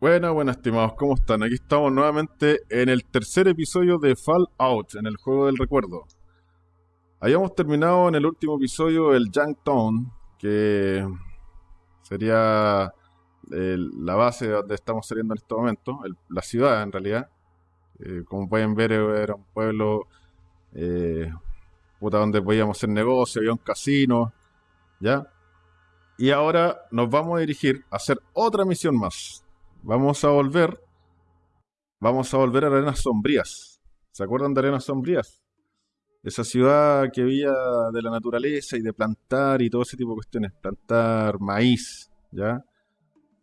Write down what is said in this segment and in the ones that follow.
Buenas, buenas, estimados, ¿cómo están? Aquí estamos nuevamente en el tercer episodio de Fallout, en el juego del recuerdo. Habíamos terminado en el último episodio el Town, que sería eh, la base de donde estamos saliendo en este momento, la ciudad en realidad. Eh, como pueden ver, era un pueblo eh, puta, donde podíamos hacer negocio, había un casino, ¿ya? Y ahora nos vamos a dirigir a hacer otra misión más vamos a volver. Vamos a volver a Arenas Sombrías. ¿Se acuerdan de Arenas Sombrías? Esa ciudad que había de la naturaleza y de plantar y todo ese tipo de cuestiones. Plantar maíz, ¿ya?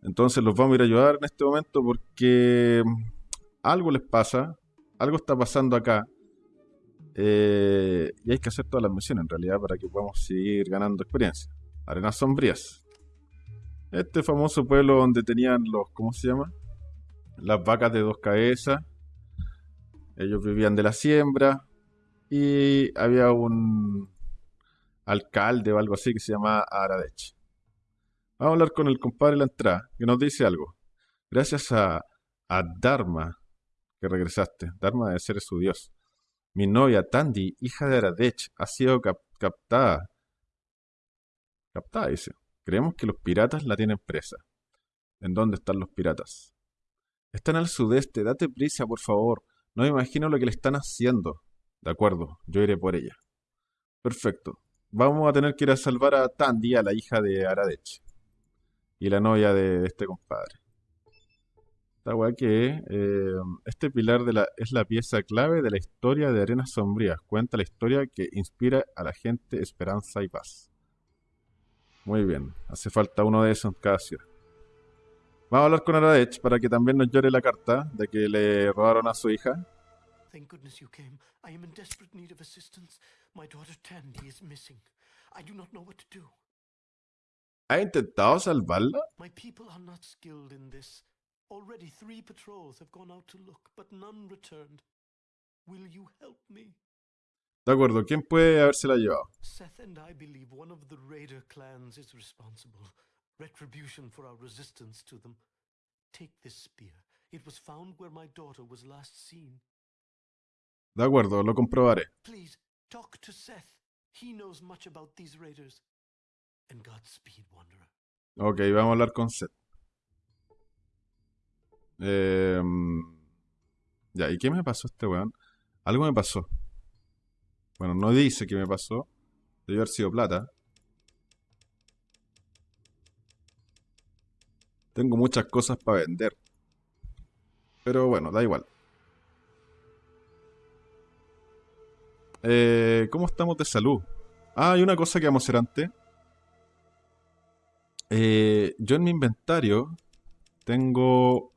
Entonces los vamos a ir a ayudar en este momento porque algo les pasa, algo está pasando acá. Eh, y hay que hacer todas las misiones en realidad para que podamos seguir ganando experiencia. Arenas Sombrías. Este famoso pueblo donde tenían los, ¿cómo se llama? Las vacas de dos cabezas. Ellos vivían de la siembra. Y había un alcalde o algo así que se llama Aradech. Vamos a hablar con el compadre de la entrada, que nos dice algo. Gracias a, a Dharma que regresaste. Dharma debe ser su dios. Mi novia Tandy, hija de Aradech, ha sido captada. Captada, dice. Creemos que los piratas la tienen presa. ¿En dónde están los piratas? Están al sudeste, date prisa, por favor. No me imagino lo que le están haciendo. De acuerdo, yo iré por ella. Perfecto. Vamos a tener que ir a salvar a Tandy, a la hija de Aradech. Y la novia de este compadre. Esta weá que eh, este pilar de la, es la pieza clave de la historia de Arenas Sombrías. Cuenta la historia que inspira a la gente esperanza y paz. Muy bien, hace falta uno de esos en cada ciudad. Vamos a hablar con Aradech para que también nos llore la carta de que le robaron a su hija. Thank goodness you came. I am in desperate need of assistance. My daughter Tandy is missing. I do not know what to do. ¿Ha intentado salvarla? My people are not skilled in this. Already three patrols have gone out to look, but none returned. Will you help me? De acuerdo, ¿quién puede habérsela llevado? Seth and I believe one of the Raider clans is responsible. Retribution for our resistance to them. Take this spear. It was found where my daughter was last seen. De acuerdo, lo comprobaré. Please, talk to Seth. He knows much about these raiders. And Godspeed, Wanderer. Ok, vamos a hablar con Seth. Eh, ya, ¿y qué me pasó este weón? Algo me pasó. Bueno, no dice qué me pasó. Debe haber sido plata. Tengo muchas cosas para vender. Pero bueno, da igual. Eh, ¿Cómo estamos de salud? Ah, hay una cosa que vamos a hacer antes. Eh, yo en mi inventario tengo...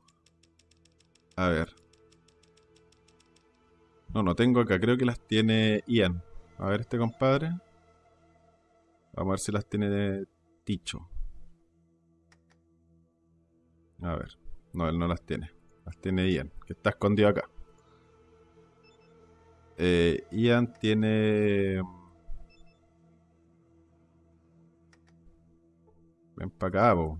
A ver. No, no tengo acá. Creo que las tiene Ian. A ver este compadre. Vamos a ver si las tiene Ticho. A ver. No, él no las tiene. Las tiene Ian, que está escondido acá. Eh, Ian tiene... Ven para acá,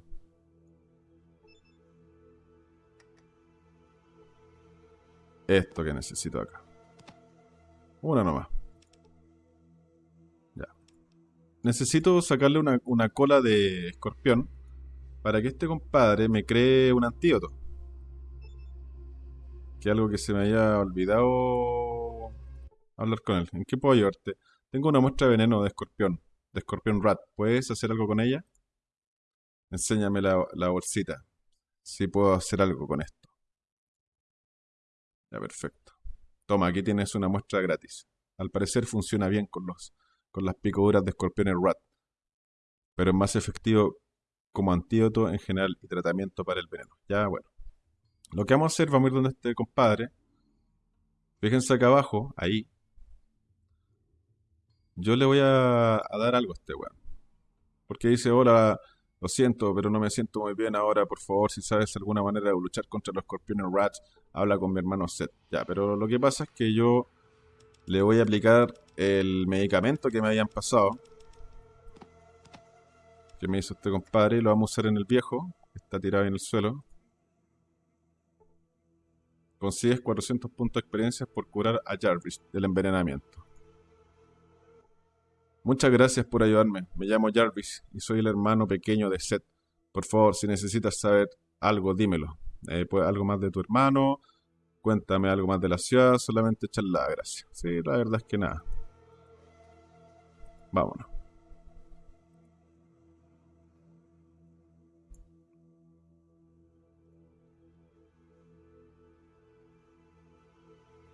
Esto que necesito acá. Una nomás. Ya. Necesito sacarle una, cola de escorpión para que este compadre me cree un antídoto. Que algo que se me haya olvidado hablar con él. ¿En qué puedo ayudarte? Tengo una muestra de veneno de escorpión, de escorpión rat. ¿Puedes hacer algo con ella? Enséñame la, la bolsita. Si puedo hacer algo con esto. Ya, perfecto. Toma, aquí tienes una muestra gratis. Al parecer funciona bien con, los, con las picaduras de escorpiones rat, pero es más efectivo como antídoto en general y tratamiento para el veneno. Ya, bueno. Lo que vamos a hacer, vamos a ir donde este compadre. Fíjense acá abajo, ahí. Yo le voy a, dar algo a este weón. Porque dice, hola, lo siento, pero no me siento muy bien ahora. Por favor, si sabes alguna manera de luchar contra los escorpiones rats, habla con mi hermano Seth. Ya, pero lo que pasa es que yo le voy a aplicar el medicamento que me habían pasado. Que me hizo este compadre. Lo vamos a usar en el viejo. Está tirado en el suelo. consigues 400 puntos de experiencia por curar a Jarvis del envenenamiento. Muchas gracias por ayudarme. Me llamo Jarvis y soy el hermano pequeño de Seth. Por favor, si necesitas saber algo, dímelo. Eh, pues, algo más de tu hermano, cuéntame algo más de la ciudad, solamente la gracias. Sí, la verdad es que nada. Vámonos.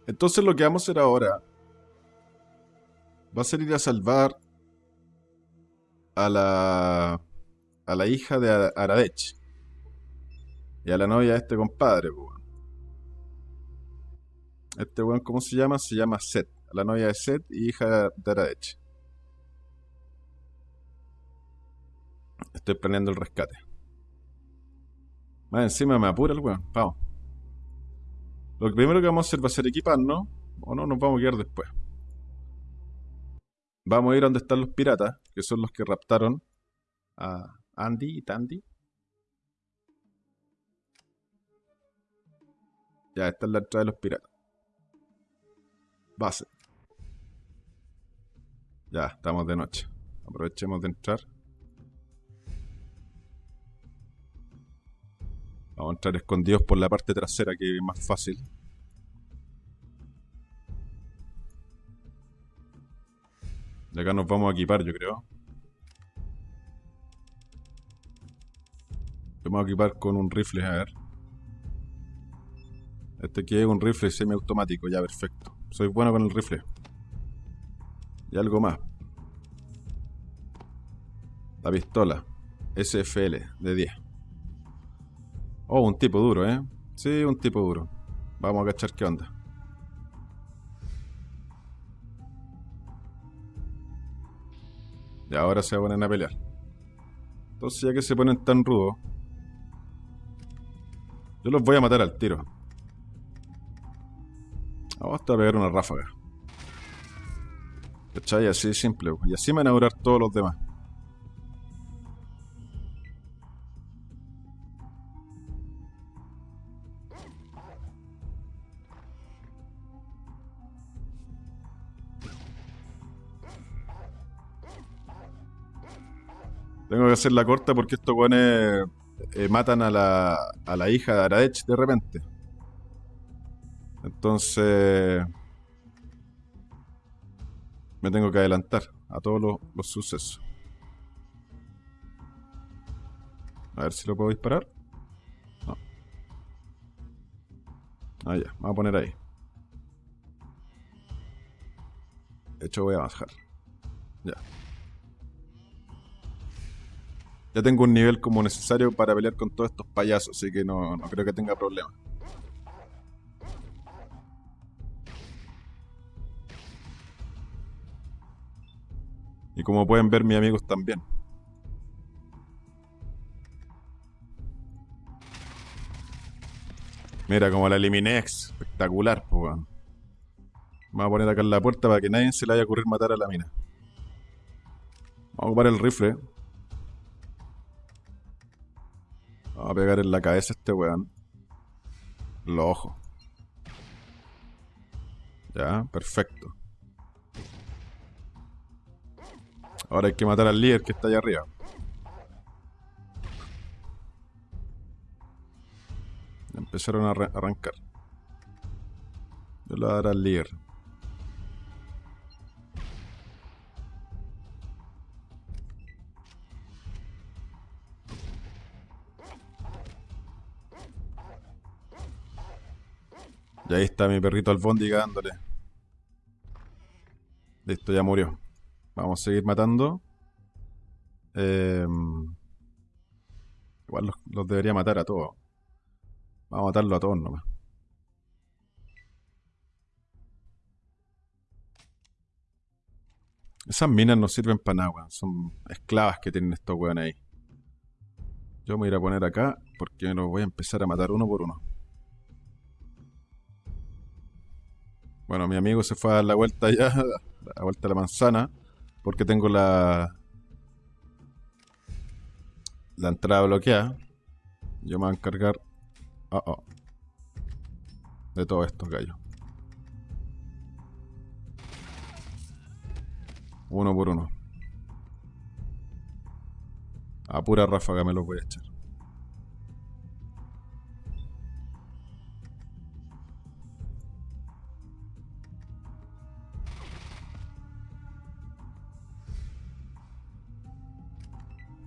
Entonces lo que vamos a hacer ahora va a ser ir a salvar a la a la hija de Aradech y a la novia de este compadre, Este weón, ¿cómo se llama? Se llama Seth. La novia de Seth y hija de Aradech. Estoy planeando el rescate. Más encima me apura el weón. Vamos. Lo primero que vamos a hacer va a ser equiparnos. O no, nos vamos a quedar después. Vamos a ir a donde están los piratas, que son los que raptaron a Andy y Tandy. Ya, esta es la entrada de los piratas. Base. Ya, estamos de noche. Aprovechemos de entrar. Vamos a entrar escondidos por la parte trasera que es más fácil. De acá nos vamos a equipar, yo creo. Vamos a equipar con un rifle, a ver. Este aquí es un rifle semiautomático, ya perfecto. Soy bueno con el rifle. Y algo más. La pistola. SFL de 10. Oh, un tipo duro, ¿eh? Sí, un tipo duro. Vamos a cachar qué onda. Y ahora se ponen a pelear. Entonces ya que se ponen tan rudos. Yo los voy a matar al tiro. Vamos a pegar una ráfaga. ¿Cachai? Así de simple. Y así me van a durar todos los demás. Tengo que hacer la corta porque estos guanes eh, matan a la, a la hija de Aradech de repente. Entonces... Me tengo que adelantar a todos los, los sucesos. A ver si lo puedo disparar. No. Ah, ya. Vamos a poner ahí. De hecho, voy a bajar. Ya. Ya tengo un nivel como necesario para pelear con todos estos payasos, así que no, creo que tenga problema. Y como pueden ver, mis amigos también. Mira, como la eliminé, espectacular, pues, Vamos a poner acá en la puerta para que nadie se le haya ocurrir matar a la mina. Vamos a ocupar el rifle. Vamos a pegar en la cabeza a este weón. Los ojos. Ya, perfecto. Ahora hay que matar al líder que está allá arriba. Empezaron a arrancar. Yo le voy a dar al líder. Y ahí está mi perrito albóndiga dándole. Listo, ya murió. Vamos a seguir matando. Em, igual los, debería matar a todos. Vamos a matarlo a todos nomás. Esas minas no sirven para nada, Son esclavas que tienen estos weones ahí. Yo me voy a ir a poner acá porque los voy a empezar a matar uno por uno. Bueno, mi amigo se fue a dar la vuelta ya, la vuelta a la manzana, porque tengo la la entrada bloqueada. Yo me voy a encargar. Oh, oh. de todos estos gallos. Uno por uno. A pura ráfaga me los voy a echar.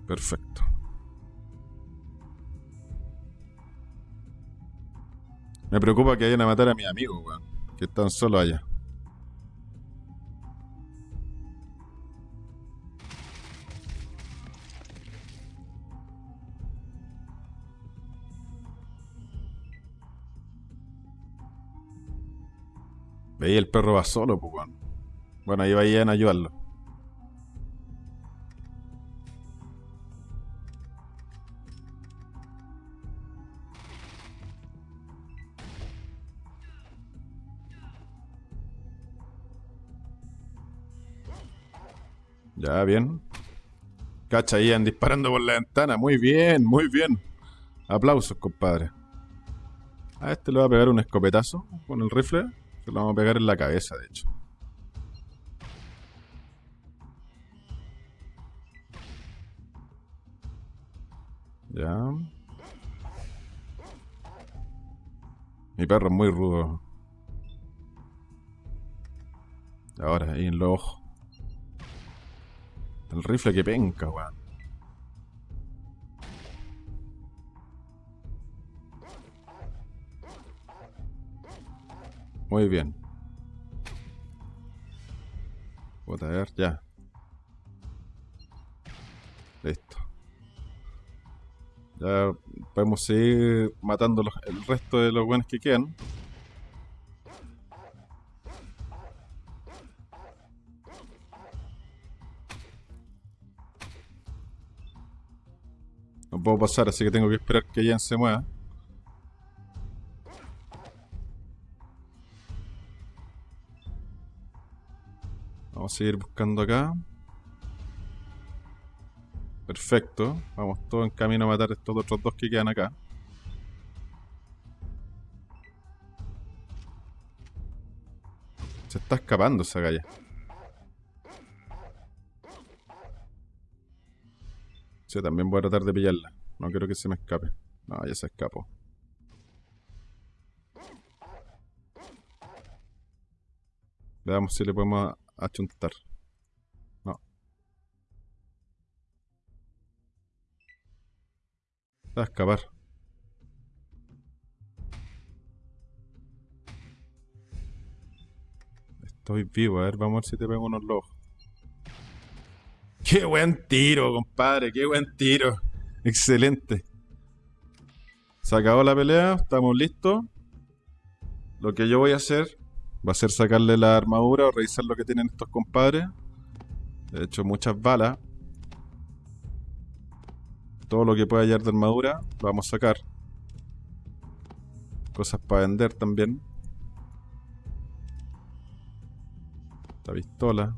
Perfecto. Me preocupa que vayan a matar a mis amigos, weón. Que están solo allá. Veía el perro va solo, pues, weón. Bueno, ahí vayan a ayudarlo. Ya, bien. Cacha, iban disparando por la ventana. Muy bien, muy bien. Aplausos, compadre. A este le va a pegar un escopetazo con el rifle. Se lo vamos a pegar en la cabeza, de hecho. Ya. Mi perro es muy rudo. Ahora, ahí en los ojos. El rifle que penca, weón. Muy bien. Voy a ver, ya. Listo. Ya podemos seguir matando el resto de los buenos que quedan. Puedo pasar, así que tengo que esperar que Jan se mueva. Vamos a seguir buscando acá. Perfecto. Vamos todos en camino a matar estos otros dos que quedan acá. Se está escapando esa galla. Sí, también voy a tratar de pillarla. No quiero que se me escape. No, ya se escapó. Veamos si le podemos achuntar. No. Va a escapar. Estoy vivo, a ver, vamos a ver si te pego unos lobos. Qué buen tiro, compadre, qué buen tiro. Excelente. Se acabó la pelea, estamos listos. Lo que yo voy a hacer va a ser sacarle la armadura o revisar lo que tienen estos compadres. He hecho muchas balas. Todo lo que pueda hallar de armadura lo vamos a sacar. Cosas para vender también. Esta pistola.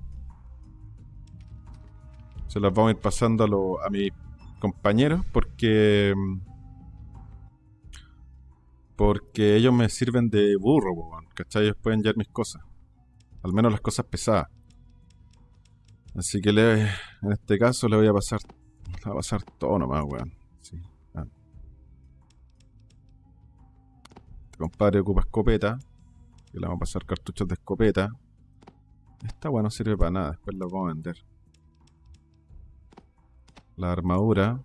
Se las vamos a ir pasando a, mis compañeros porque porque ellos me sirven de burro, ¿cachai? Ellos pueden llevar mis cosas. Al menos las cosas pesadas. Así que en este caso le voy a pasar, a pasar todo nomás, weón. Este compadre ocupa escopeta. Y le vamos a pasar cartuchos de escopeta. Esta weón no sirve para nada, después la vamos a vender. La armadura.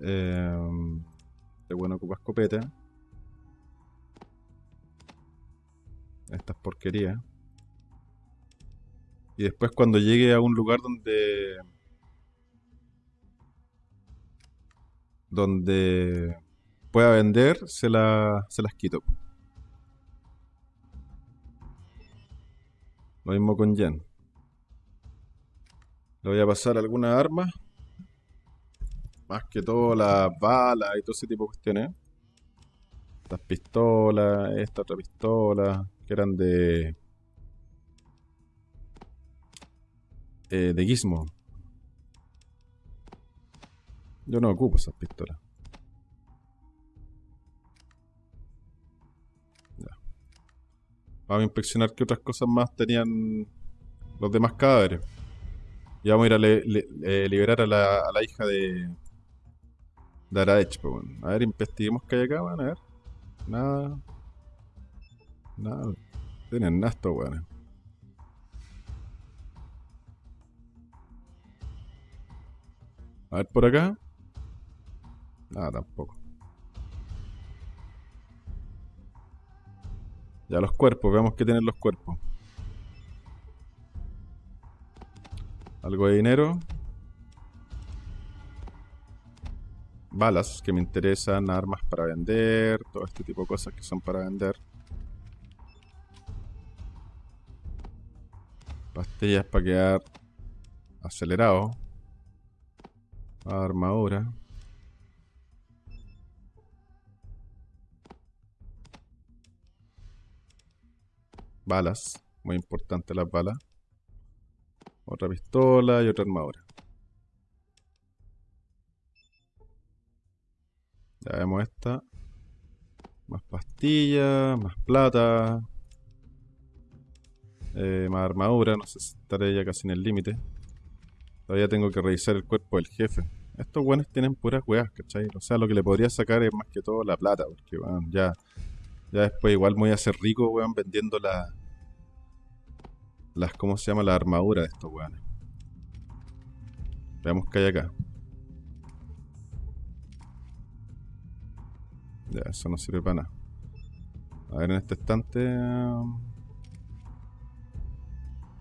Eh, bueno ocupa escopeta. Estas porquerías. Y después cuando llegue a un lugar donde... Donde pueda vender, se, la, se las quito. Lo mismo con Jen. Le voy a pasar algunas armas. Más que todo las balas y todo ese tipo de cuestiones. Estas pistolas, esta otra pistola, que eran de... Eh, de Gizmo. Yo no ocupo esas pistolas. Vamos a inspeccionar qué otras cosas más tenían los demás cadáveres. Y vamos a ir a eh, liberar a la, hija de. de Araech, pues, bueno. A ver, investiguemos qué hay acá, van a ver. Nada. Nada. Tienen nada estos weones. A ver por acá. Nada, tampoco. Ya los cuerpos, veamos qué tienen los cuerpos. Algo de dinero. Balas que me interesan, armas para vender, todo este tipo de cosas que son para vender. Pastillas para quedar acelerado. Armadura. Balas. Muy importante las balas. Otra pistola y otra armadura. Ya vemos esta. Más pastillas, más plata. Eh, más armadura, no sé si estaré ya casi en el límite. Todavía tengo que revisar el cuerpo del jefe. Estos buenos tienen puras weas, ¿cachai? O sea, lo que le podría sacar es más que todo la plata, porque, weón, ya, ya después igual me voy a hacer rico, weón, vendiendo la, las, ¿cómo se llama? La armadura de estos weones. Veamos qué hay acá. Ya, eso no sirve para nada. A ver, en este estante... Um,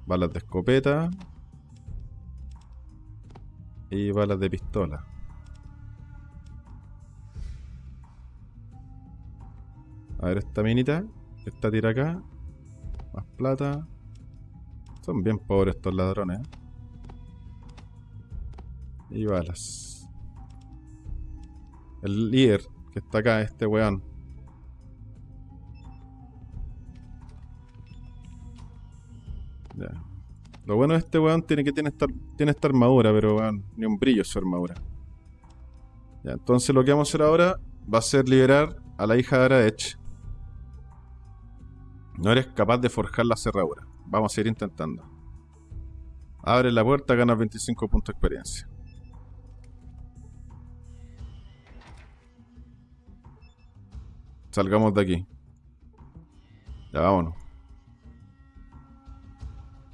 balas de escopeta y balas de pistola. A ver esta minita está tira acá. Más plata. Son bien pobres estos ladrones. ¿eh? Y balas. El líder que está acá, este weón. Lo bueno de este weón tiene que tiene esta, tiene esta armadura, pero weón, ni un brillo su armadura. Ya, entonces lo que vamos a hacer ahora va a ser liberar a la hija de Araech. No eres capaz de forjar la cerradura. Vamos a ir intentando. Abre la puerta, ganas 25 puntos de experiencia. Salgamos de aquí. Ya vámonos.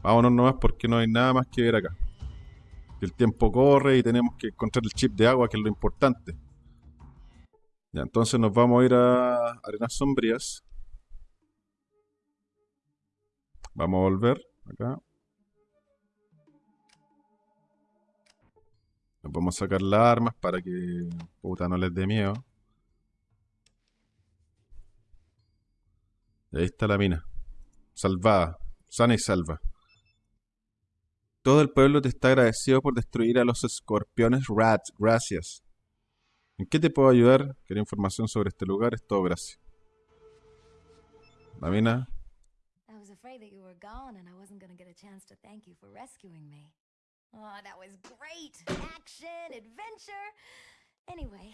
Vámonos nomás porque no hay nada más que ver acá. El tiempo corre y tenemos que encontrar el chip de agua, que es lo importante. Ya, entonces nos vamos a ir a Arenas Sombrías. Vamos a volver acá. Vamos a sacar las armas para que puta no les dé miedo. Y ahí está la mina. Salvada. Sana y salva. Todo el pueblo te está agradecido por destruir a los escorpiones rats. Gracias. ¿En qué te puedo ayudar? Quería información sobre este lugar. Es todo gracias. La mina. Afraid that you were gone and I wasn't to get a chance to thank you for rescuing me. Oh, that was great. Action, adventure. Anyway,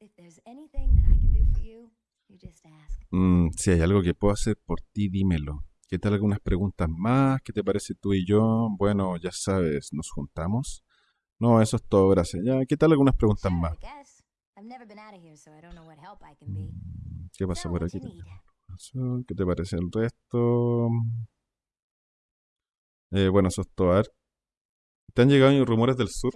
if there's anything that I can do for you, you just ask. Mm, si hay algo que puedo hacer por ti, dímelo. ¿Qué tal algunas preguntas más? ¿Qué te parece tú y yo? Bueno, ya sabes, ¿nos juntamos? No, eso es todo, gracias. Ya, ¿qué tal algunas preguntas más? ¿Qué pasa por aquí? ¿Qué te parece el resto? Eh, bueno, eso es todo. A ver. ¿Te han llegado rumores del sur?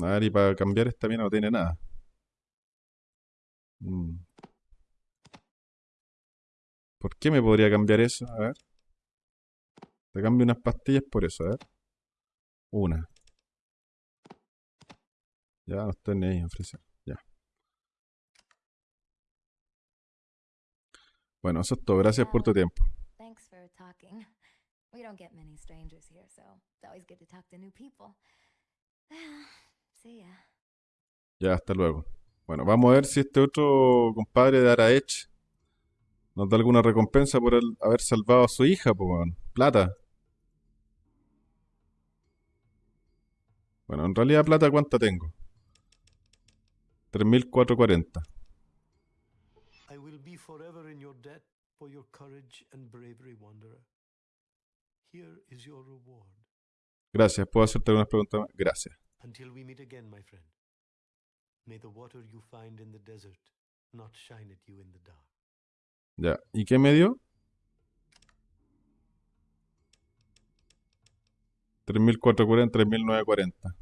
A ver, y para cambiar esta mina no tiene nada. Mm. ¿Por qué me podría cambiar eso? A ver. Te cambio unas pastillas por eso, a ver. Una. Ya no estoy ni ahí ofrecer. Ya. Bueno, eso es todo. Gracias por tu tiempo. Ya, hasta luego. Bueno, vamos a ver si este otro compadre de Araech nos da alguna recompensa por haber salvado a su hija, pues, plata. Bueno, en realidad plata, ¿cuánta tengo? 3.440. for your courage and bravery, wanderer. Here is your reward. Gracias. ¿Puedo hacerte algunas preguntas más? Gracias. Until we meet again, my friend. May the water you find in the desert not shine at you in the dark. Ya. ¿Y qué me dio? 3.440, 3.940.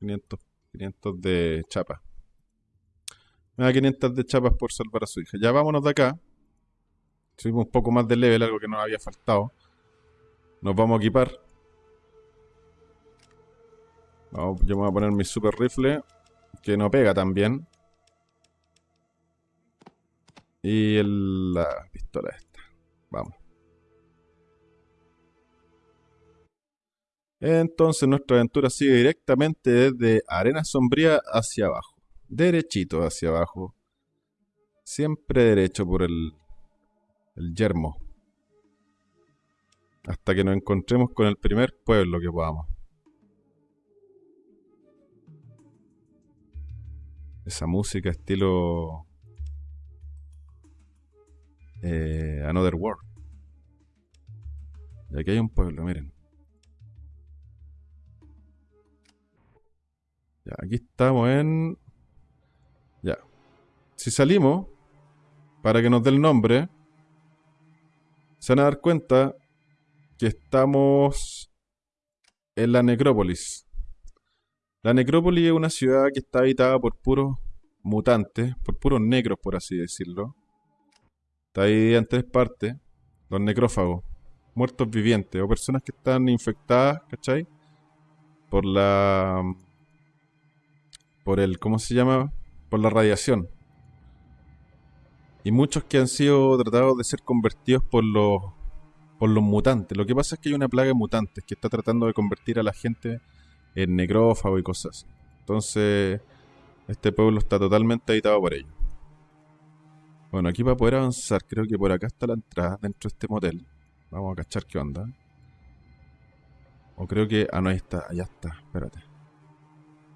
500, 500 de chapa. Me da 500 de chapas por salvar a su hija. Ya vámonos de acá. Subimos un poco más de level, algo que nos había faltado. Nos vamos a equipar. Vamos, yo me voy a poner mi super rifle, que no pega tan bien. Y la pistola esta. Vamos. Entonces nuestra aventura sigue directamente desde Arena Sombría hacia abajo. Derechito hacia abajo. Siempre derecho por el, el yermo. Hasta que nos encontremos con el primer pueblo que podamos. Esa música estilo... eh, Another World. Y aquí hay un pueblo, miren. Ya, aquí estamos en... Si salimos, para que nos dé el nombre, se van a dar cuenta que estamos en la necrópolis. La necrópolis es una ciudad que está habitada por puros mutantes, por puros negros, por así decirlo. Está dividida en tres partes. Los necrófagos, muertos vivientes, o personas que están infectadas, ¿cachai? Por la... Por el... ¿Cómo se llama? Por la radiación. Y muchos que han sido tratados de ser convertidos por los por los mutantes. Lo que pasa es que hay una plaga de mutantes que está tratando de convertir a la gente en necrófago y cosas así. Entonces, este pueblo está totalmente habitado por ellos. Bueno, aquí para poder avanzar, creo que por acá está la entrada dentro de este motel. Vamos a cachar qué onda. O creo que... Ah, no, ahí está. Allá está. Espérate.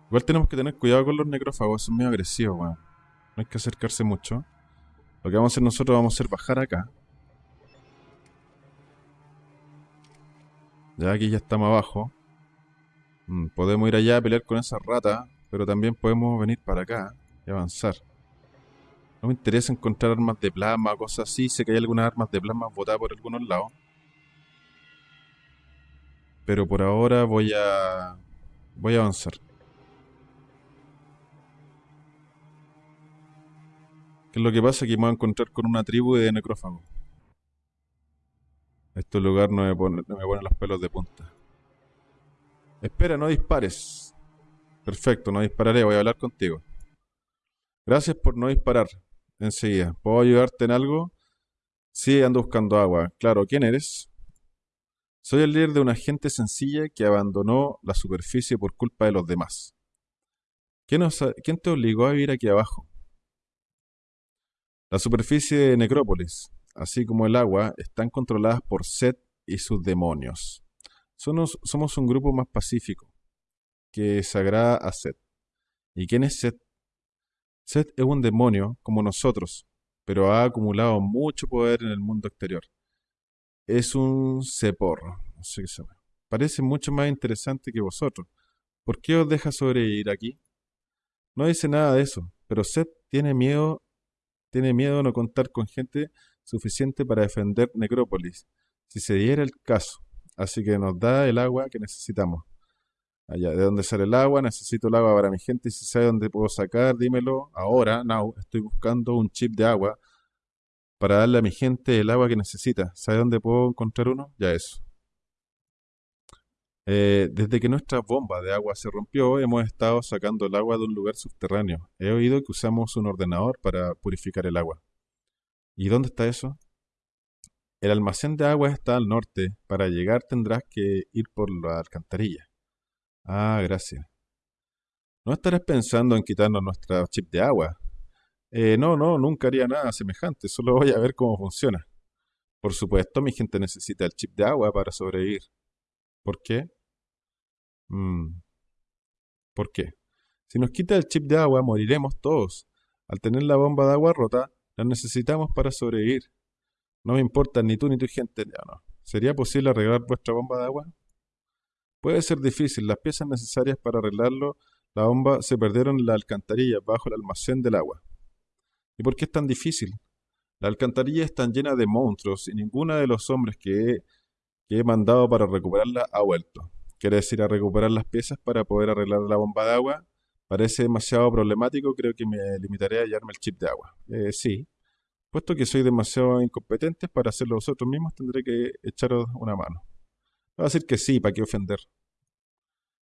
Igual tenemos que tener cuidado con los necrófagos. Son medio agresivos, weón. No hay que acercarse mucho. Lo que vamos a hacer nosotros, vamos a hacer bajar acá. Ya aquí ya estamos abajo. Mm, podemos ir allá a pelear con esa rata, pero también podemos venir para acá y avanzar. No me interesa encontrar armas de plasma cosas así. Sé que hay algunas armas de plasma botadas por algunos lados. Pero por ahora voy a... Voy a avanzar. ¿Qué es lo que pasa? Que me voy a encontrar con una tribu de necrófagos. Este lugar no me pone, me los pelos de punta. Espera, no dispares. Perfecto, no dispararé, voy a hablar contigo. Gracias por no disparar. Enseguida. ¿Puedo ayudarte en algo? Sí, ando buscando agua. Claro, ¿quién eres? Soy el líder de una gente sencilla que abandonó la superficie por culpa de los demás. ¿Quién, quién te obligó a vivir aquí abajo? La superficie de Necrópolis, así como el agua, están controladas por Set y sus demonios. Somos, un grupo más pacífico, que se agrada a Set. ¿Y quién es Set? Set es un demonio como nosotros, pero ha acumulado mucho poder en el mundo exterior. Es un qué se. Parece mucho más interesante que vosotros. ¿Por qué os deja sobrevivir aquí? No dice nada de eso, pero Set tiene miedo, tiene miedo no contar con gente suficiente para defender Necrópolis, si se diera el caso. Así que nos da el agua que necesitamos. Allá, ¿de dónde sale el agua? Necesito el agua para mi gente. Y si sabe dónde puedo sacar, dímelo. Ahora, now, estoy buscando un chip de agua para darle a mi gente el agua que necesita. ¿Sabe dónde puedo encontrar uno? Ya eso. Eh, desde que nuestra bomba de agua se rompió, hemos estado sacando el agua de un lugar subterráneo. He oído que usamos un ordenador para purificar el agua. ¿Y dónde está eso? El almacén de agua está al norte. Para llegar tendrás que ir por la alcantarilla. Ah, gracias. ¿No estarás pensando en quitarnos nuestra chip de agua? Eh, no, no, nunca haría nada semejante. Solo voy a ver cómo funciona. Por supuesto, mi gente necesita el chip de agua para sobrevivir. ¿Por qué? Mm, ¿Por qué? Si nos quita el chip de agua, moriremos todos. Al tener la bomba de agua rota, Las necesitamos para sobrevivir. No me importa ni tú ni tu gente. Ya no. ¿Sería posible arreglar vuestra bomba de agua? Puede ser difícil. Las piezas necesarias para arreglarlo, la bomba, se perdieron en la alcantarilla bajo el almacén del agua. ¿Y por qué es tan difícil? La alcantarilla está llena de monstruos y ninguno de los hombres que he, que he mandado para recuperarla ha vuelto. ¿Quieres ir a recuperar las piezas para poder arreglar la bomba de agua? Parece demasiado problemático, creo que me limitaré a hallarme el chip de agua. Eh, sí. Puesto que soy demasiado incompetente para hacerlo vosotros mismos, tendré que echaros una mano. Va a decir que sí, ¿para qué ofender?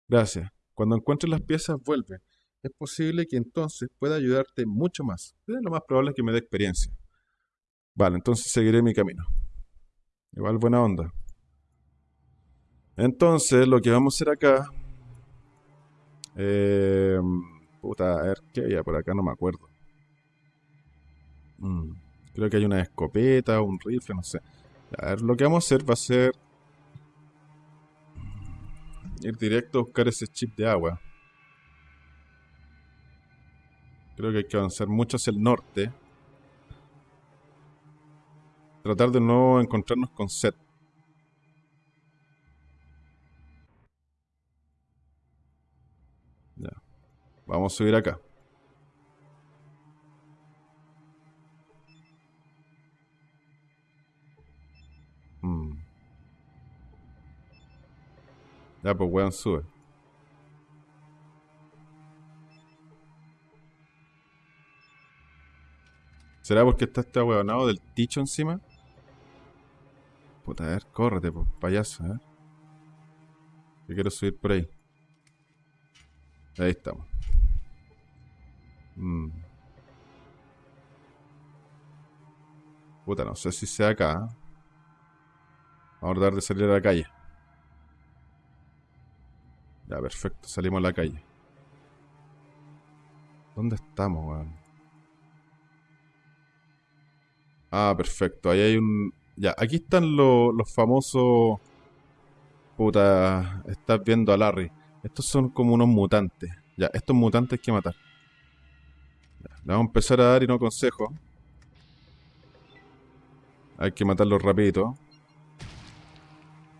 Gracias. Cuando encuentres las piezas, vuelve. Es posible que entonces pueda ayudarte mucho más. lo más probable es que me dé experiencia. Vale, entonces seguiré mi camino. Igual buena onda. Entonces, lo que vamos a hacer acá... Eh, puta, a ver, ¿qué había por acá? No me acuerdo. Mm, creo que hay una escopeta, un rifle, no sé. A ver, lo que vamos a hacer va a ser... Ir directo a buscar ese chip de agua. Creo que hay que avanzar mucho hacia el norte. Tratar de no encontrarnos con Seth. Vamos a subir acá. Hmm. Ya, pues weón, sube. ¿Será porque está este weonado del ticho encima? Puta, a ver, córrete, pues, payaso, a ver. Yo quiero subir por ahí. Ahí estamos. Mm. Puta, no sé si sea acá. Vamos a tratar de salir a la calle. Ya, perfecto. Salimos a la calle. ¿Dónde estamos, weón? Ah, perfecto. Ahí hay un... Ya, aquí están los, los famosos... Puta, estás viendo a Larry. Estos son como unos mutantes. Ya, estos mutantes hay que matar. Le vamos a empezar a dar y no consejo. Hay que matarlo rapidito.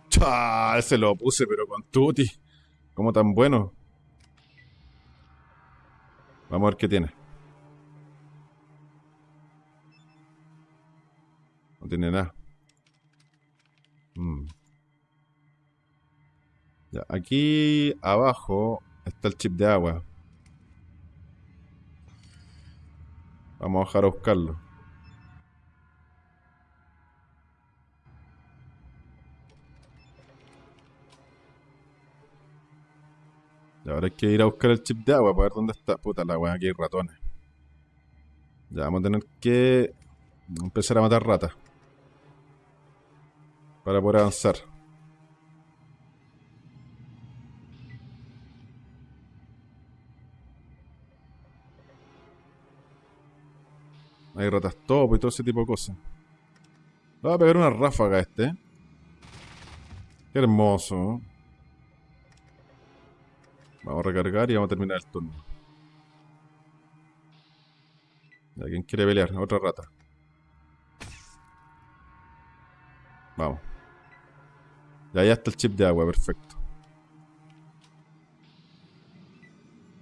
¡Chá! Ese lo puse, pero con tutti. ¿Cómo tan bueno? Vamos a ver qué tiene. No tiene nada. Mm. Ya, aquí abajo está el chip de agua. Vamos a bajar a buscarlo. Y ahora hay que ir a buscar el chip de agua para ver dónde está. Puta la weá, aquí hay ratones. Ya vamos a tener que empezar a matar ratas. Para poder avanzar. Hay ratas top y todo ese tipo de cosas. Le voy a pegar una ráfaga a este. Qué hermoso. Vamos a recargar y vamos a terminar el turno. ¿Quién quiere pelear? Otra rata. Vamos. Ya, ya está el chip de agua, perfecto.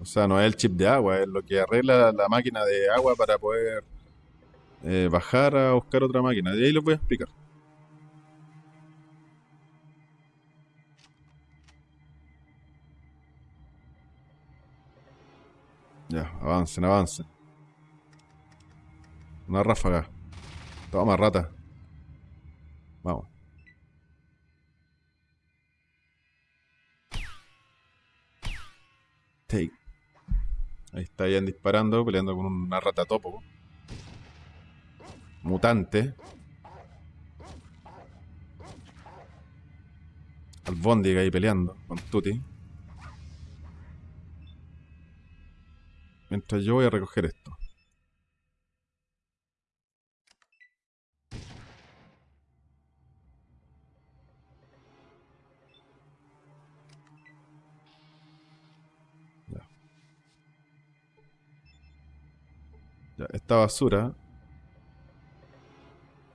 O sea, no es el chip de agua, es lo que arregla la máquina de agua para poder eh, bajar a buscar otra máquina. De ahí les voy a explicar. Ya, avancen, avancen. Una ráfaga. Toma, rata. Vamos. Take. Ahí está Ian disparando, peleando con una rata topo mutante. Albóndiga ahí peleando con Tuti. Mientras yo voy a recoger esto. Esta basura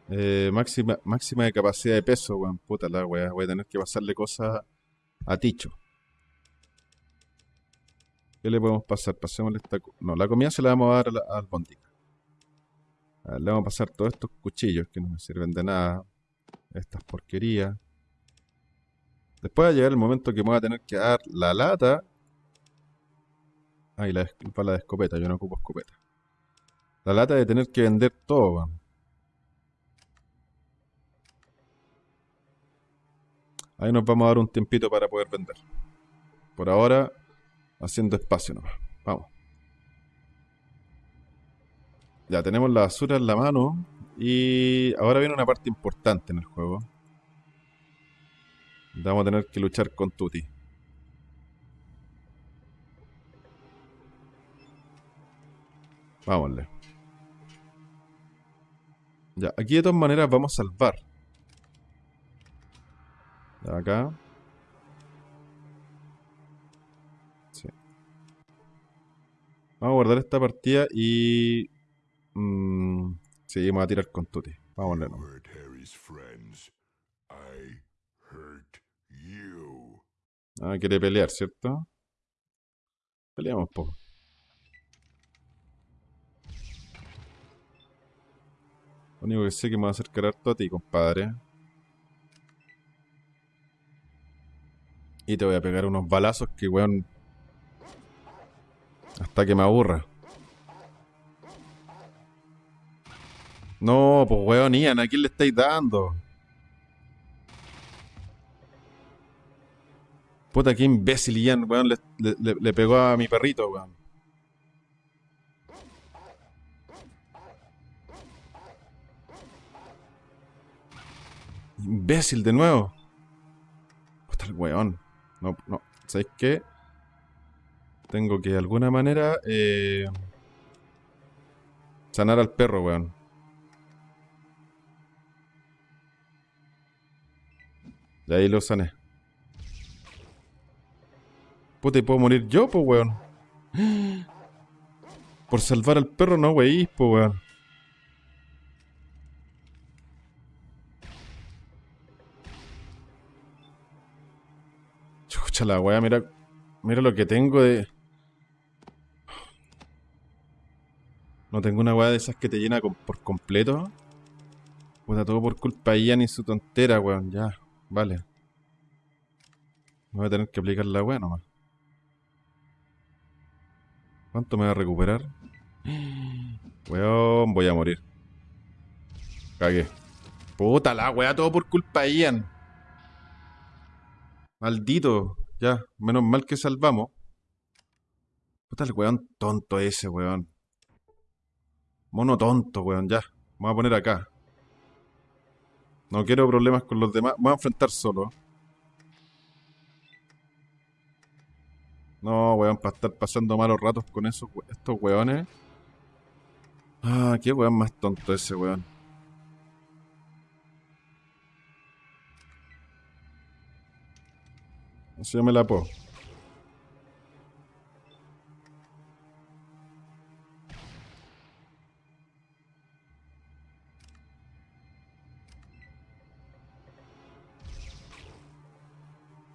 Eh, máxima, máxima de capacidad de peso, weón. Puta la weá. Voy a tener que pasarle cosas a Ticho. ¿Qué le podemos pasar? Pasémosle esta... No, la comida se la vamos a dar al Bondi. le vamos a pasar todos estos cuchillos que no me sirven de nada. Estas porquerías. Después va a llegar el momento que me voy a tener que dar la lata. Ah, y la bala de escopeta. Yo no ocupo escopeta. La lata de tener que vender todo, weón. Ahí nos vamos a dar un tiempito para poder vender. Por ahora, haciendo espacio nomás. Vamos. Ya tenemos la basura en la mano. Y ahora viene una parte importante en el juego. Vamos a tener que luchar con Tuti. Vámonle. Ya, aquí de todas maneras vamos a salvar acá. Sí. Vamos a guardar esta partida y... Mmm, seguimos a tirar con Tuti. Vamos a Ah, quiere pelear, ¿cierto? Peleamos poco. Lo único que sé que me va a acercar harto a ti, compadre. Y te voy a pegar unos balazos que, weón... Hasta que me aburra. No, pues weón, Ian, ¿a quién le estáis dando? Puta, qué imbécil Ian, weón, le, pegó a mi perrito, weón. Imbécil de nuevo. Puta el weón. No, no. ¿Sabéis qué? Tengo que de alguna manera eh, sanar al perro, weón. Y ahí lo sané. Puta, ¿y puedo morir yo, pues, weón? Por salvar al perro, no, wey, pues, weón. La weá, mira, mira lo que tengo de... No tengo una weá de esas que te llena por completo. Puta, todo por culpa de Ian y su tontera, weón. Ya, vale. Voy a tener que aplicar la weá nomás. ¿Cuánto me va a recuperar? Weón, voy a morir. Cagué. Puta la weá, todo por culpa de Ian. Maldito. Ya, menos mal que salvamos. Puta el weón tonto ese, weón. Mono tonto, weón, ya. Vamos a poner acá. No quiero problemas con los demás. Voy a enfrentar solo. No, weón, para estar pasando malos ratos con esos, estos weones. Ah, qué weón más tonto ese, weón. Así me la puedo.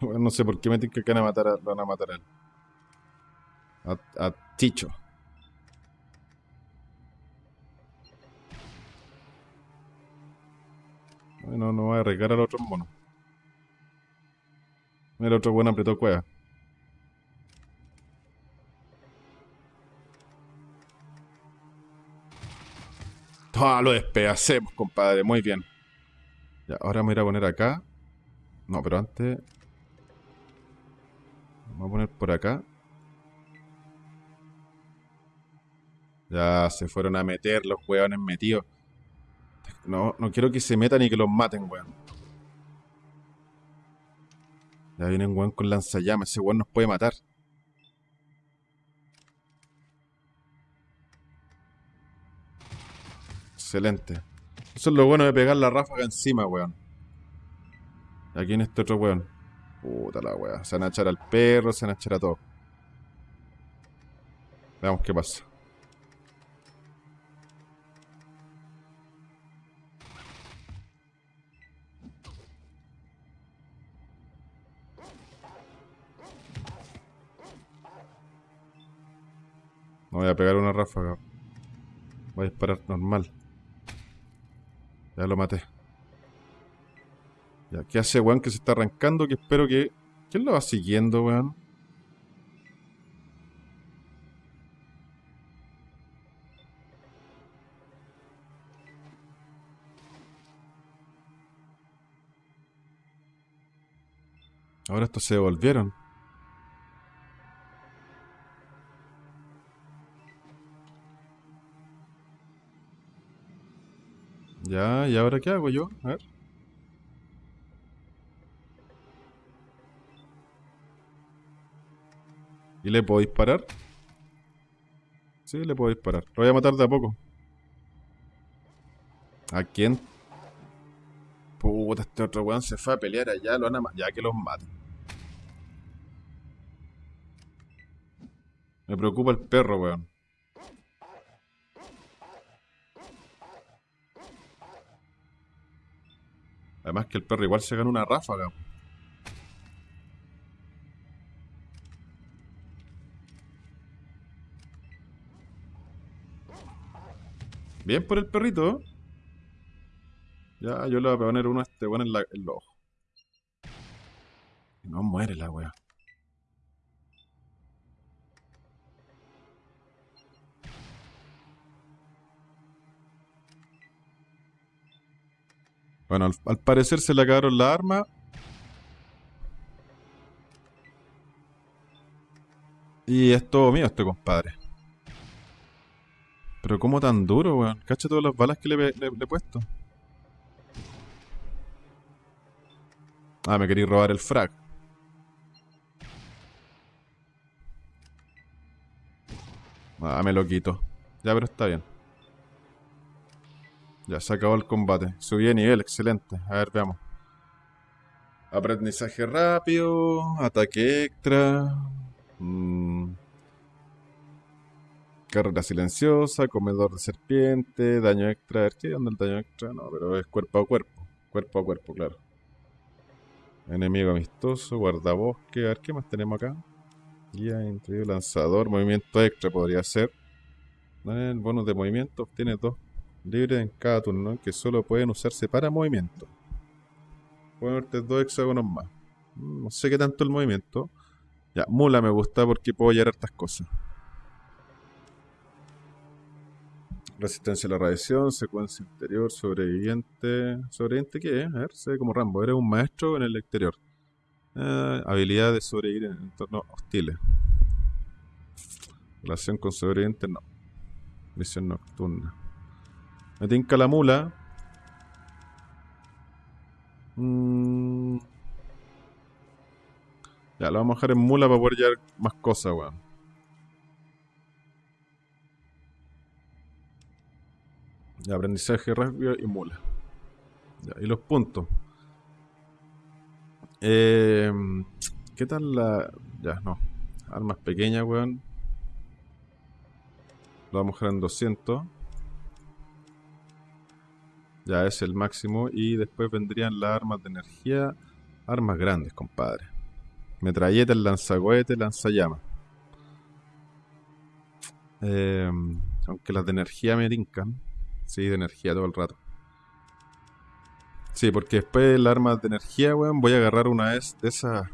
Bueno, no sé por qué me tienen que matar a, van a matar a. A, a Ticho. Bueno, no voy a arriesgar al otro mono. Mira, otro buen apretó cueva. Ah, lo despedacemos, compadre. Muy bien. Ya, ahora me voy a poner acá. No, pero antes... Vamos a poner por acá. Ya se fueron a meter los hueones metidos. No, no quiero que se metan y que los maten, weón. Ya viene un weón con lanzallamas. Ese weón nos puede matar. Excelente. Eso es lo bueno de pegar la ráfaga encima, weón. Aquí en este otro weón. Puta la weá. Se van a echar al perro, se van a echar a todo. Veamos qué pasa. No voy a pegar una ráfaga. Voy a disparar normal. Ya lo maté. Ya, ¿qué hace, weón, que se está arrancando? Que espero que... ¿Quién lo va siguiendo, weón? Ahora estos se devolvieron. Ya, ¿y ahora qué hago yo? A ver. ¿Y le puedo disparar? Sí, le puedo disparar. Lo voy a matar de a poco. ¿A quién? Puta, este otro weón se fue a pelear allá, lo van a Ya que los maten. Me preocupa el perro, weón. Además que el perro igual se gana una ráfaga. Bien por el perrito. Ya, yo le voy a poner uno a este weón en, los ojos. No muere la wea. Bueno, al, parecer se le acabaron las armas. Y es todo mío este compadre. Pero como tan duro, weón. Cacha todas las balas que le, he puesto. Ah, me quería robar el frag. Ah, me lo quito. Ya, pero está bien. Ya se acabó el combate. Subí de nivel, excelente. A ver, veamos. Aprendizaje rápido, ataque extra. Mm. Carrera silenciosa, comedor de serpiente, daño extra. A ver, ¿qué el daño extra? No, pero es cuerpo a cuerpo. Cuerpo a cuerpo, claro. Enemigo amistoso, guardabosque. A ver, ¿qué más tenemos acá? Guía, interior, lanzador, movimiento extra podría ser. El bonus de movimiento obtiene dos libre en cada turno que solo pueden usarse para movimiento. Puedo verte dos hexágonos más. Mm, no sé qué tanto el movimiento. Ya, mula me gusta porque puedo hallar hartas cosas. Resistencia a la radiación, secuencia interior, sobreviviente. ¿Sobreviviente qué es? A ver, se ve como Rambo. Eres un maestro en el exterior. Eh, habilidad de sobrevivir en entornos hostiles. Relación con sobreviviente, no. Misión nocturna. Me tinca la mula. Mm. Ya, lo vamos a dejar en mula para poder llevar más cosas, weón. Ya, aprendizaje rápido y mula. Y los puntos. Eh, ¿Qué tal la...? Ya, no. Armas pequeñas, weón. Lo vamos a dejar en 200. Ya es el máximo. Y después vendrían las armas de energía. Armas grandes, compadre. Metralletas, lanzacohetes, lanzallamas. Eh, aunque las de energía me tincan. Sí, de energía todo el rato. Sí, porque después las armas de energía, weón, voy a agarrar una de esa...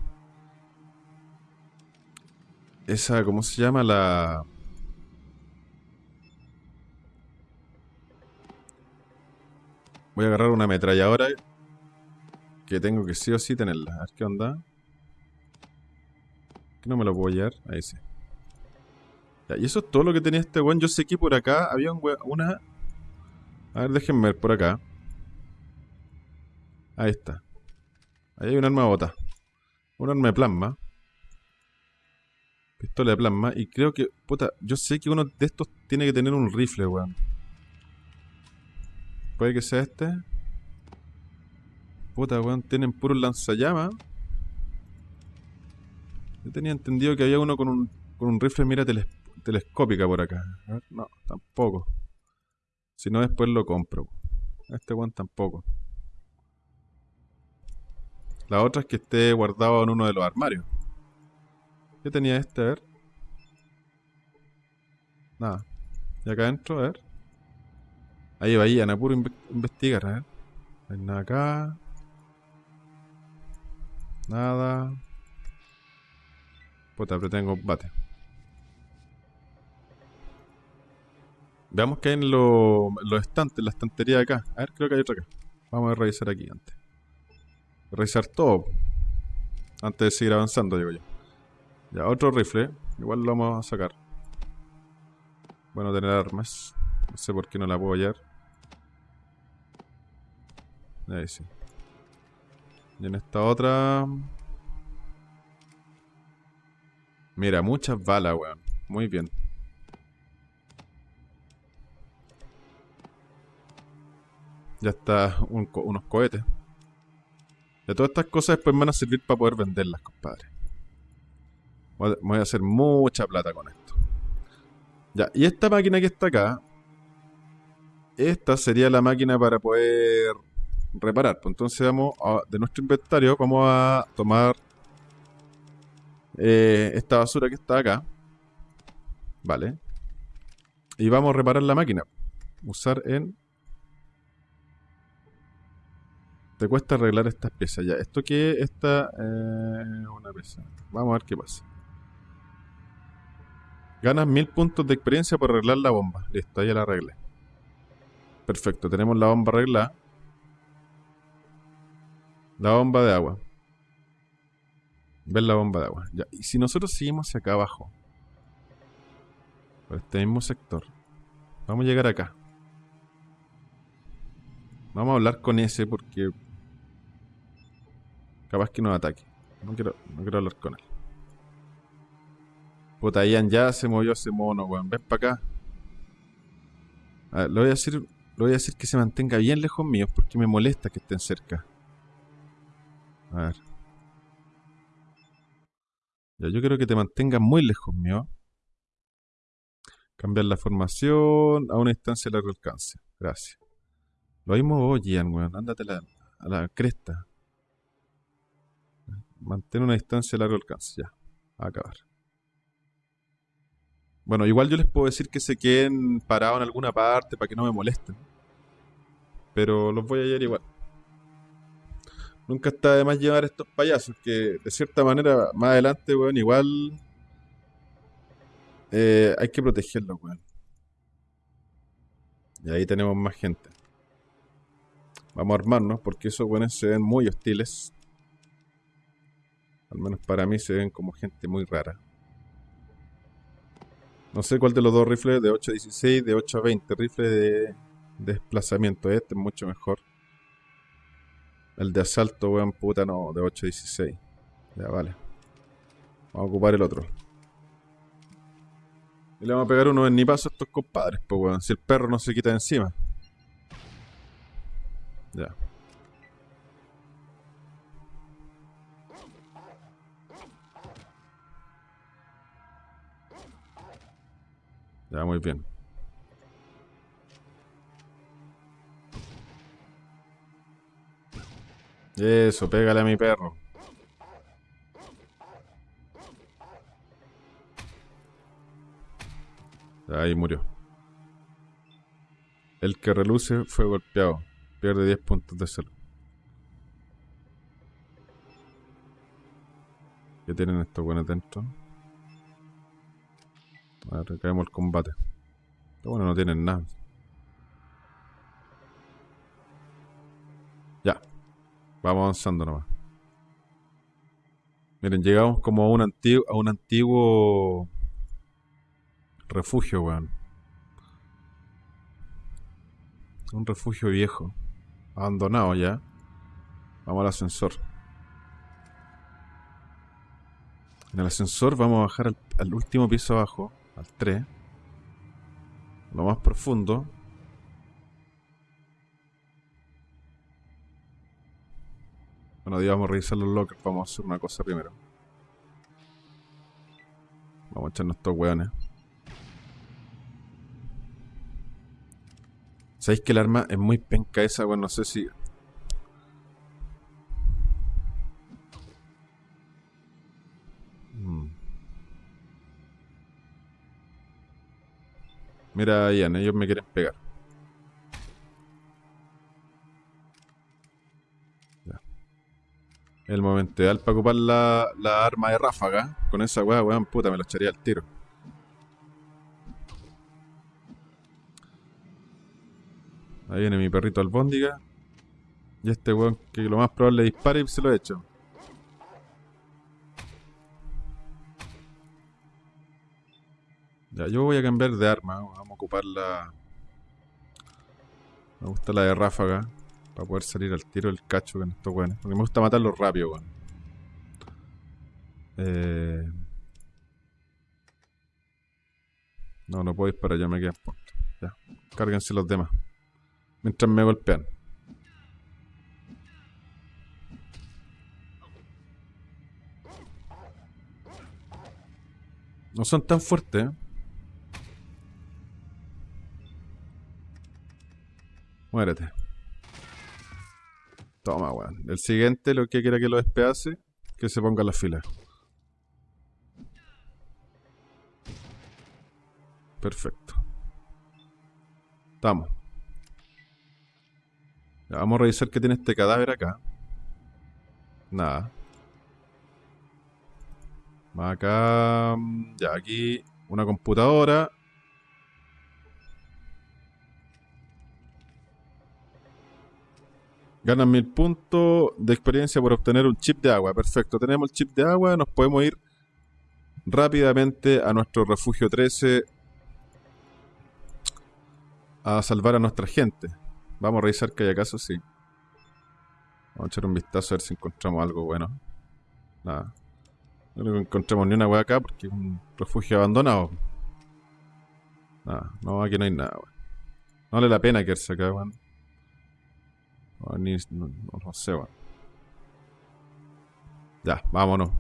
Esa, ¿cómo se llama? La... Voy a agarrar una ametralladora que tengo que sí o sí tenerla. A ver qué onda. Que no me lo puedo llevar. Ahí sí. Ya, y eso es todo lo que tenía este weón. Yo sé que por acá había un una... A ver, déjenme ver por acá. Ahí está. Ahí hay un arma bota. Un arma de plasma. Pistola de plasma. Y creo que... Puta, yo sé que uno de estos tiene que tener un rifle, weón. Puede que sea este. Puta, weón, tienen puro lanzallamas. Yo tenía entendido que había uno con un, con un rifle mira telescópica por acá. no, tampoco. Si no, después lo compro. Este weón tampoco. La otra es que esté guardado en uno de los armarios. ¿Qué tenía este? A ver. Nada. Y acá adentro, a ver. Ahí vayan a puro inve- investigar, ver. No hay nada acá. Nada. Puta, apreté en combate. Veamos qué hay en lo- los estantes, la estantería de acá. A ver, creo que hay otra acá. Vamos a revisar aquí antes. Revisar todo. Antes de seguir avanzando, digo yo. Ya, otro rifle. Igual lo vamos a sacar. Bueno, tener armas. No sé por qué no la puedo hallar. Ahí sí. Y en esta otra... Mira, muchas balas, weón. Muy bien. Ya está un unos cohetes. Ya todas estas cosas después me van a servir para poder venderlas, compadre. Voy a hacer mucha plata con esto. Ya, y esta máquina que está acá. Esta sería la máquina para poder reparar. Pues entonces vamos a- de nuestro inventario, vamos a tomar eh, esta basura que está acá. Vale. Y vamos a reparar la máquina. Usar en... Te cuesta arreglar estas piezas ya. Esto que esta eh, una pieza. Vamos a ver qué pasa. Ganas mil puntos de experiencia por arreglar la bomba. Listo, ya la arreglé. Perfecto, tenemos la bomba arreglada. La bomba de agua. Ver la bomba de agua. Ya. Y si nosotros seguimos hacia acá abajo. Por este mismo sector. Vamos a llegar acá. Vamos a hablar con ese porque capaz que nos ataque. No quiero, no quiero hablar con él. Puta, Ian ya se movió ese mono, weón. Ven para acá. A ver, le voy a decir, le voy a decir que se mantenga bien lejos mío porque me molesta que estén cerca. A ver. Ya, yo quiero que te mantengas muy lejos mío. Cambiar la formación a una distancia de largo alcance. Gracias. Lo mismo vos, Ian, weón. Ándate la, a la cresta. Mantén una distancia de largo alcance. Ya. A acabar. Bueno, igual yo les puedo decir que se queden parados en alguna parte para que no me molesten. Pero los voy a hallar igual. Nunca está de más llevar estos payasos que de cierta manera más adelante, weón, igual eh, hay que protegerlos, weón. Y ahí tenemos más gente. Vamos a armarnos porque esos weones se ven muy hostiles. Al menos para mí se ven como gente muy rara. No sé cuál de los dos rifles, de 8 a 16, de 8 a 20, rifle de desplazamiento. Este es mucho mejor. El de asalto, weón, puta, no, de 8 a 16. Ya, vale. Vamos a ocupar el otro. Y le vamos a pegar uno en ni paso a estos compadres, pues, weón. Si el perro no se quita encima. Ya. Ya, muy bien. Eso, pégale a mi perro. Ahí murió. El que reluce fue golpeado. Pierde 10 puntos de salud. ¿Qué tienen estos buenos dentro? A ver, caemos el combate. Pero bueno, no tienen nada. Vamos avanzando nomás. Miren, llegamos como a un antiguo, a un antiguo refugio, weón. Un refugio viejo. Abandonado ya. Vamos al ascensor. En el ascensor vamos a bajar al, al último piso abajo, al 3. Lo más profundo. Bueno, digamos revisar los lockers. Vamos a hacer una cosa primero. Vamos a echarnos estos weones. ¿Sabéis que el arma es muy penca esa? Bueno, no sé si... Mm. Mira, Ian, ellos me quieren pegar. El momento ideal para ocupar la, la arma de ráfaga. Con esa weá, weón, puta, me lo echaría al tiro. Ahí viene mi perrito albóndiga. Y este weón que lo más probable dispare y se lo echo. Ya, yo voy a cambiar de arma. Vamos a ocupar la... Me gusta la de ráfaga. Para poder salir al tiro del cacho con estos weones. Porque me gusta matarlos rápido, weón. Eh... No, no puedo disparar, ya me quedan puntos. Ya, cárguense los demás. Mientras me golpean. No son tan fuertes, ¿eh? Muérete. Toma, weón. El siguiente, lo que quiera que lo despedace, que se ponga en la fila. Perfecto. Estamos. Ya, vamos a revisar qué tiene este cadáver acá. Nada. Acá... mm, Ya, aquí una computadora. Ganan mil puntos de experiencia por obtener un chip de agua. Perfecto, tenemos el chip de agua. Nos podemos ir rápidamente a nuestro refugio 13 a salvar a nuestra gente. Vamos a revisar que hay acaso, sí. Vamos a echar un vistazo a ver si encontramos algo bueno. Nada. No creo encontremos ni una wea acá porque es un refugio abandonado. Nada, no, aquí no hay nada, weón. No vale la pena quedarse acá, weón. Ni- no, no- sé, weón. Ya, vámonos.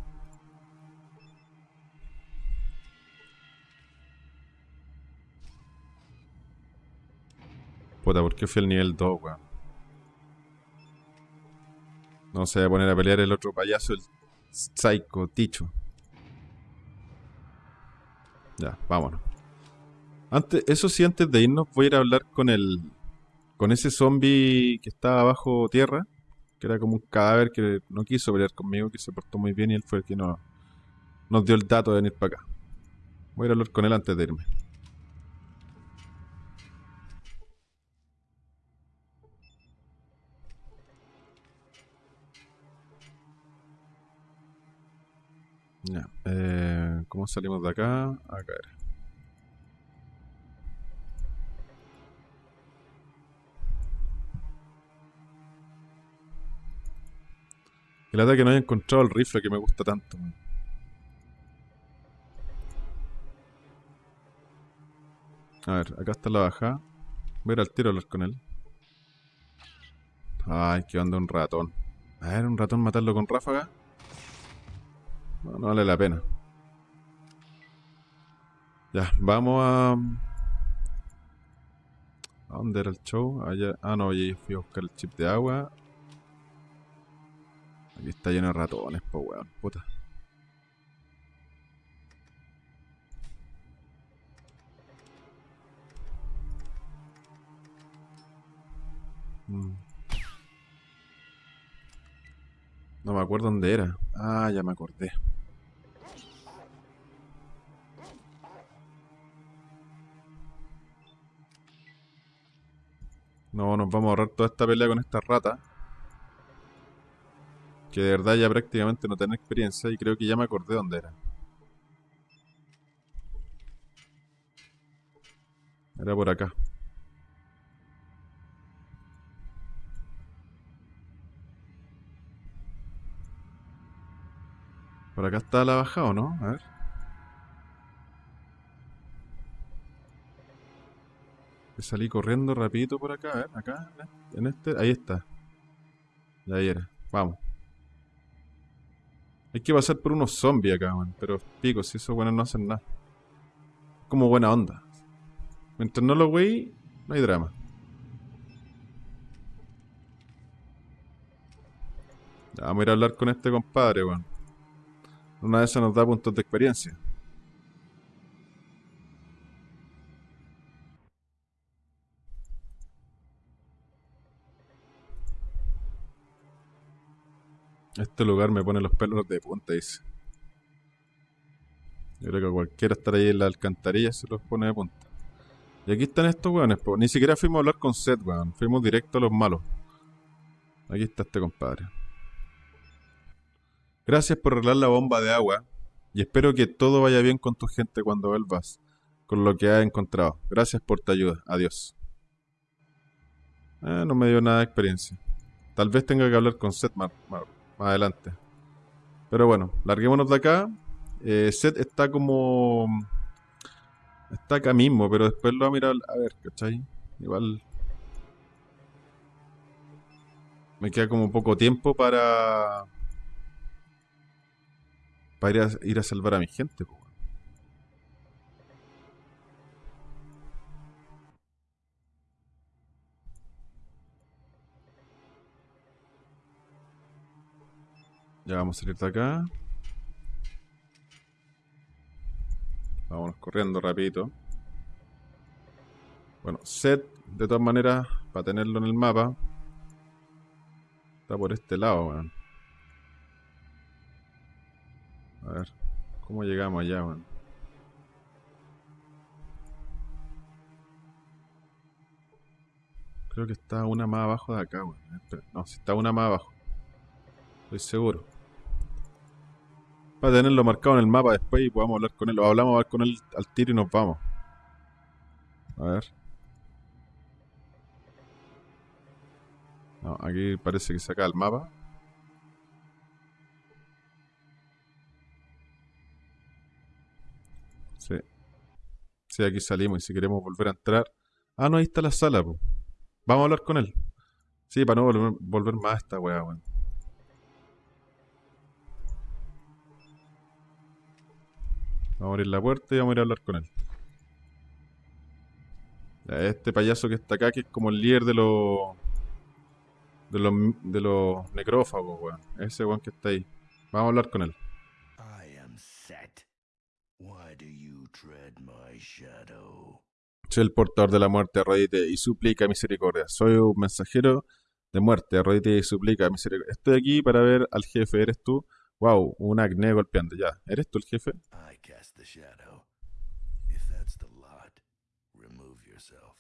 Puta, ¿por qué fui al nivel 2, weón? No se va a poner a pelear el otro payaso, el Psycho Ticho. Ya, vámonos. Antes, eso sí, antes de irnos, voy a ir a hablar con el. Con ese zombie que estaba bajo tierra. Que era como un cadáver que no quiso pelear conmigo, que se portó muy bien y él fue el que no, nos dio el dato de venir para acá. Voy a ir a hablar con él antes de irme. Ya, eh, ¿cómo salimos de acá? Acá era. El ataque no haya encontrado el rifle que me gusta tanto. A ver, acá está la baja. Voy a ir al tiro a hablar con él. Ay, que onda un ratón. A ver, un ratón matarlo con ráfaga. No, no vale la pena. Ya, vamos a... ¿A dónde era el show? Allá... Ah, no, ya fui a buscar el chip de agua. Aquí está lleno de ratones, po weón. Puta. Mm. No me acuerdo dónde era. Ah, ya me acordé. No, nos vamos a ahorrar toda esta pelea con esta rata. Que de verdad ya prácticamente no tiene experiencia y creo que ya me acordé dónde era. Era por acá. Por acá está la bajada, ¿o no? A ver. Salí corriendo rapidito por acá, a ver, acá, en este, ahí está. Y ahí era, vamos. Hay que pasar por unos zombies acá, man. Pero pico, si esos buenos no hacen nada. Como buena onda. Mientras no lo wey, no hay drama. Ya, vamos a ir a hablar con este compadre, weón. Una de esas nos da puntos de experiencia. Este lugar me pone los pelos de punta, dice. Yo creo que cualquiera estar ahí en la alcantarilla se los pone de punta. Y aquí están estos weones. Ni siquiera fuimos a hablar con Seth, weón. Fuimos directo a los malos. Aquí está este compadre. Gracias por arreglar la bomba de agua. Y espero que todo vaya bien con tu gente cuando vuelvas con lo que has encontrado. Gracias por tu ayuda. Adiós. Eh, no me dio nada de experiencia. Tal vez tenga que hablar con más- más adelante. Pero bueno, larguémonos de acá. Eh, Seth está como... Está acá mismo, pero después lo va a mirar a ver, ¿cachai? Igual... Me queda como poco tiempo para... Para ir a, salvar a mi gente, po, Ya vamos a salir de acá. Vámonos corriendo rapidito. Bueno, set, de todas maneras, para tenerlo en el mapa. Está por este lado, weón. A ver, ¿cómo llegamos allá, weón? Creo que está una más abajo de acá, weón. No, si está una más abajo. Estoy seguro. Para tenerlo marcado en el mapa después y podamos hablar con él. O hablamos con él al tiro y nos vamos. A ver. Aquí parece que saca el mapa. Sí. Sí, aquí salimos y si queremos volver a entrar. Ah, no, ahí está la sala, po. Vamos a hablar con él. Sí, para no volver, volver más a esta weá, weón. Vamos a abrir la puerta y vamos a ir a hablar con él. Este payaso que está acá, que es como el líder de los. de los, de los necrófagos, weón. Ese weón que está ahí. Vamos a hablar con él. Soy el portador de la muerte, arrodíte y suplica misericordia. Soy un mensajero de muerte, arrodíte y suplica misericordia. Estoy aquí para ver al jefe, ¿eres tú? Wow, un acné golpeando. Ya, ¿eres tú el jefe? I shadow. If that's the lot, remove yourself.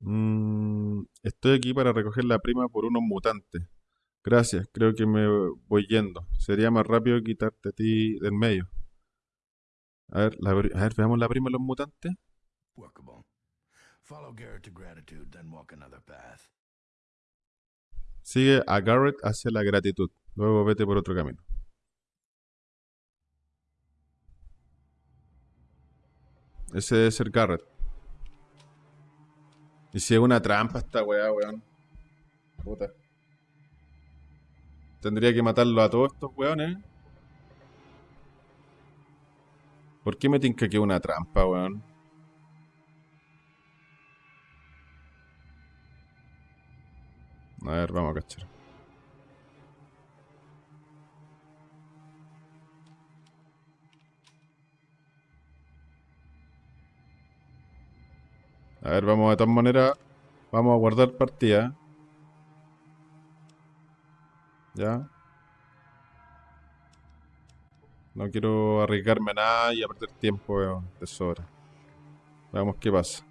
Mm, estoy aquí para recoger la prima por unos mutantes. Gracias, creo que me voy yendo. Sería más rápido quitarte a ti del medio. A ver, la a ver, veamos la prima de los mutantes. Workable. Follow Garrett to gratitude, then walk another path. Sigue a Garrett hacia la gratitud. Luego vete por otro camino. Ese debe ser Garrett. Y si es una trampa esta weá, weón. Puta. Tendría que matarlo a todos estos weones. ¿Por qué me tinca que una trampa, weón? A ver, vamos a cachar. A ver, vamos de todas maneras. Vamos a guardar partida. Ya. No quiero arriesgarme a nada y a perder tiempo weón, de sobra. Veamos qué pasa.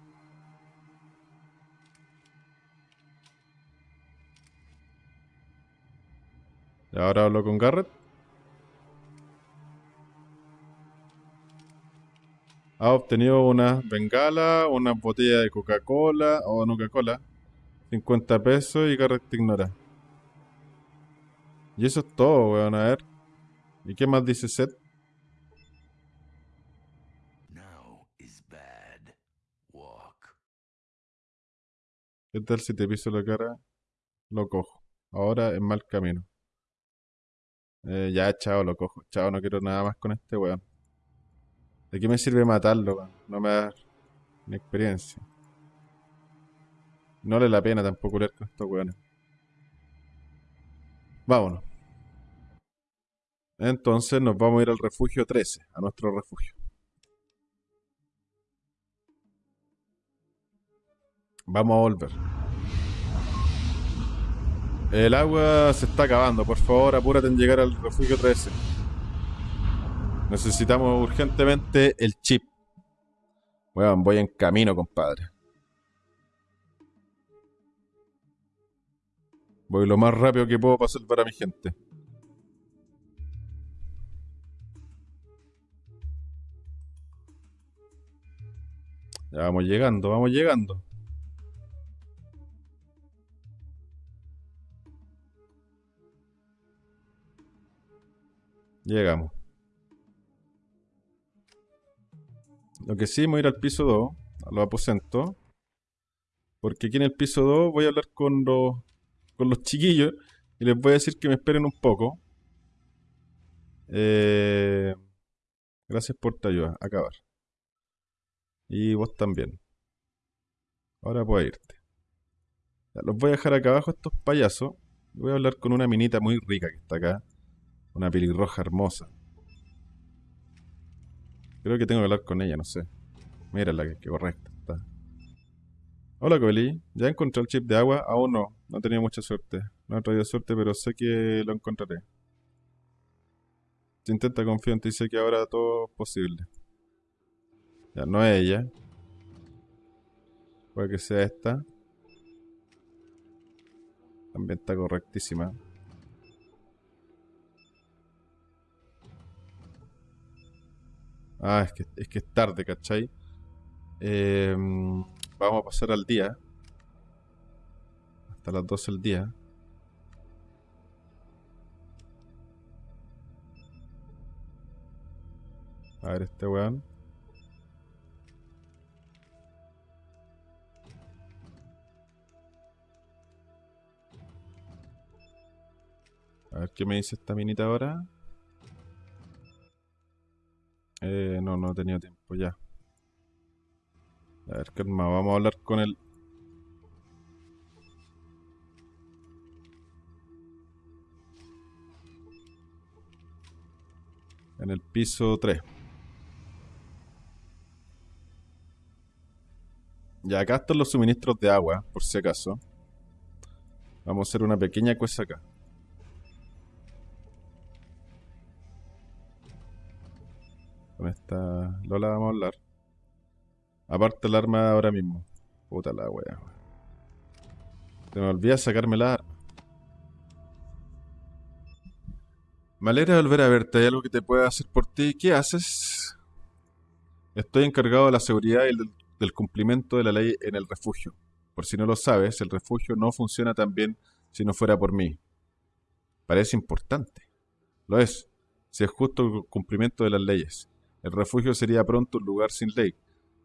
Y ahora hablo con Garrett. Ha obtenido una bengala, una botella de Coca-Cola o no Coca-Cola, 50 pesos y Garrett te ignora. Y eso es todo, weón, a ver. ¿Y qué más dice Seth? ¿Qué tal si te piso la cara? Lo cojo. Ahora es mal camino. Eh, ya, chao, lo cojo. Chao, no quiero nada más con este weón. ¿De qué me sirve matarlo? No me da ni experiencia. No vale la pena tampoco leer con estos weones. Vámonos. Entonces nos vamos a ir al refugio 13, a nuestro refugio. Vamos a volver. El agua se está acabando. Por favor, apúrate en llegar al refugio 13. Necesitamos urgentemente el chip. Bueno, voy en camino, compadre. Voy lo más rápido que puedo para salvar a mi gente. Ya vamos llegando, vamos llegando. Llegamos. Lo que sí, voy a ir al piso 2, a los aposentos. Porque aquí en el piso 2 voy a hablar con los, con los chiquillos y les voy a decir que me esperen un poco. Eh, gracias por tu ayuda. Acabar. Y vos también. Ahora puedes irte. los voy a dejar acá abajo estos payasos. Voy a hablar con una minita muy rica que está acá. Una pelirroja hermosa. Creo que tengo que hablar con ella, no sé. Mírala, que, que correcta está. Hola, Coli. ¿Ya encontré el chip de agua? Aún no. No he tenido mucha suerte. No he traído suerte, pero sé que lo encontraré. Si intenta confiar en ti, sé que ahora todo es posible. Ya, no es ella. Puede que sea esta. También está correctísima. Ah, es que es, que es tarde, ¿cachai? Em, vamos a pasar al día. Hasta las 12 del día. A ver este weón. A ver qué me dice esta minita ahora. Eh, no, no he tenido tiempo ya. A ver, calma, vamos a hablar con él. En el piso 3. Ya acá están los suministros de agua, por si acaso. Vamos a hacer una pequeña cosa acá. Con esta Lola vamos a hablar. Aparte el arma ahora mismo. Puta la wea. Se me olvida sacarme la arma. Me alegra volver a verte. ¿Hay algo que te pueda hacer por ti? ¿Qué haces? Estoy encargado de la seguridad y del, del cumplimiento de la ley en el refugio. Por si no lo sabes, el refugio no funciona tan bien si no fuera por mí. Parece importante. Lo es, si es justo el cumplimiento de las leyes. El refugio sería pronto un lugar sin ley,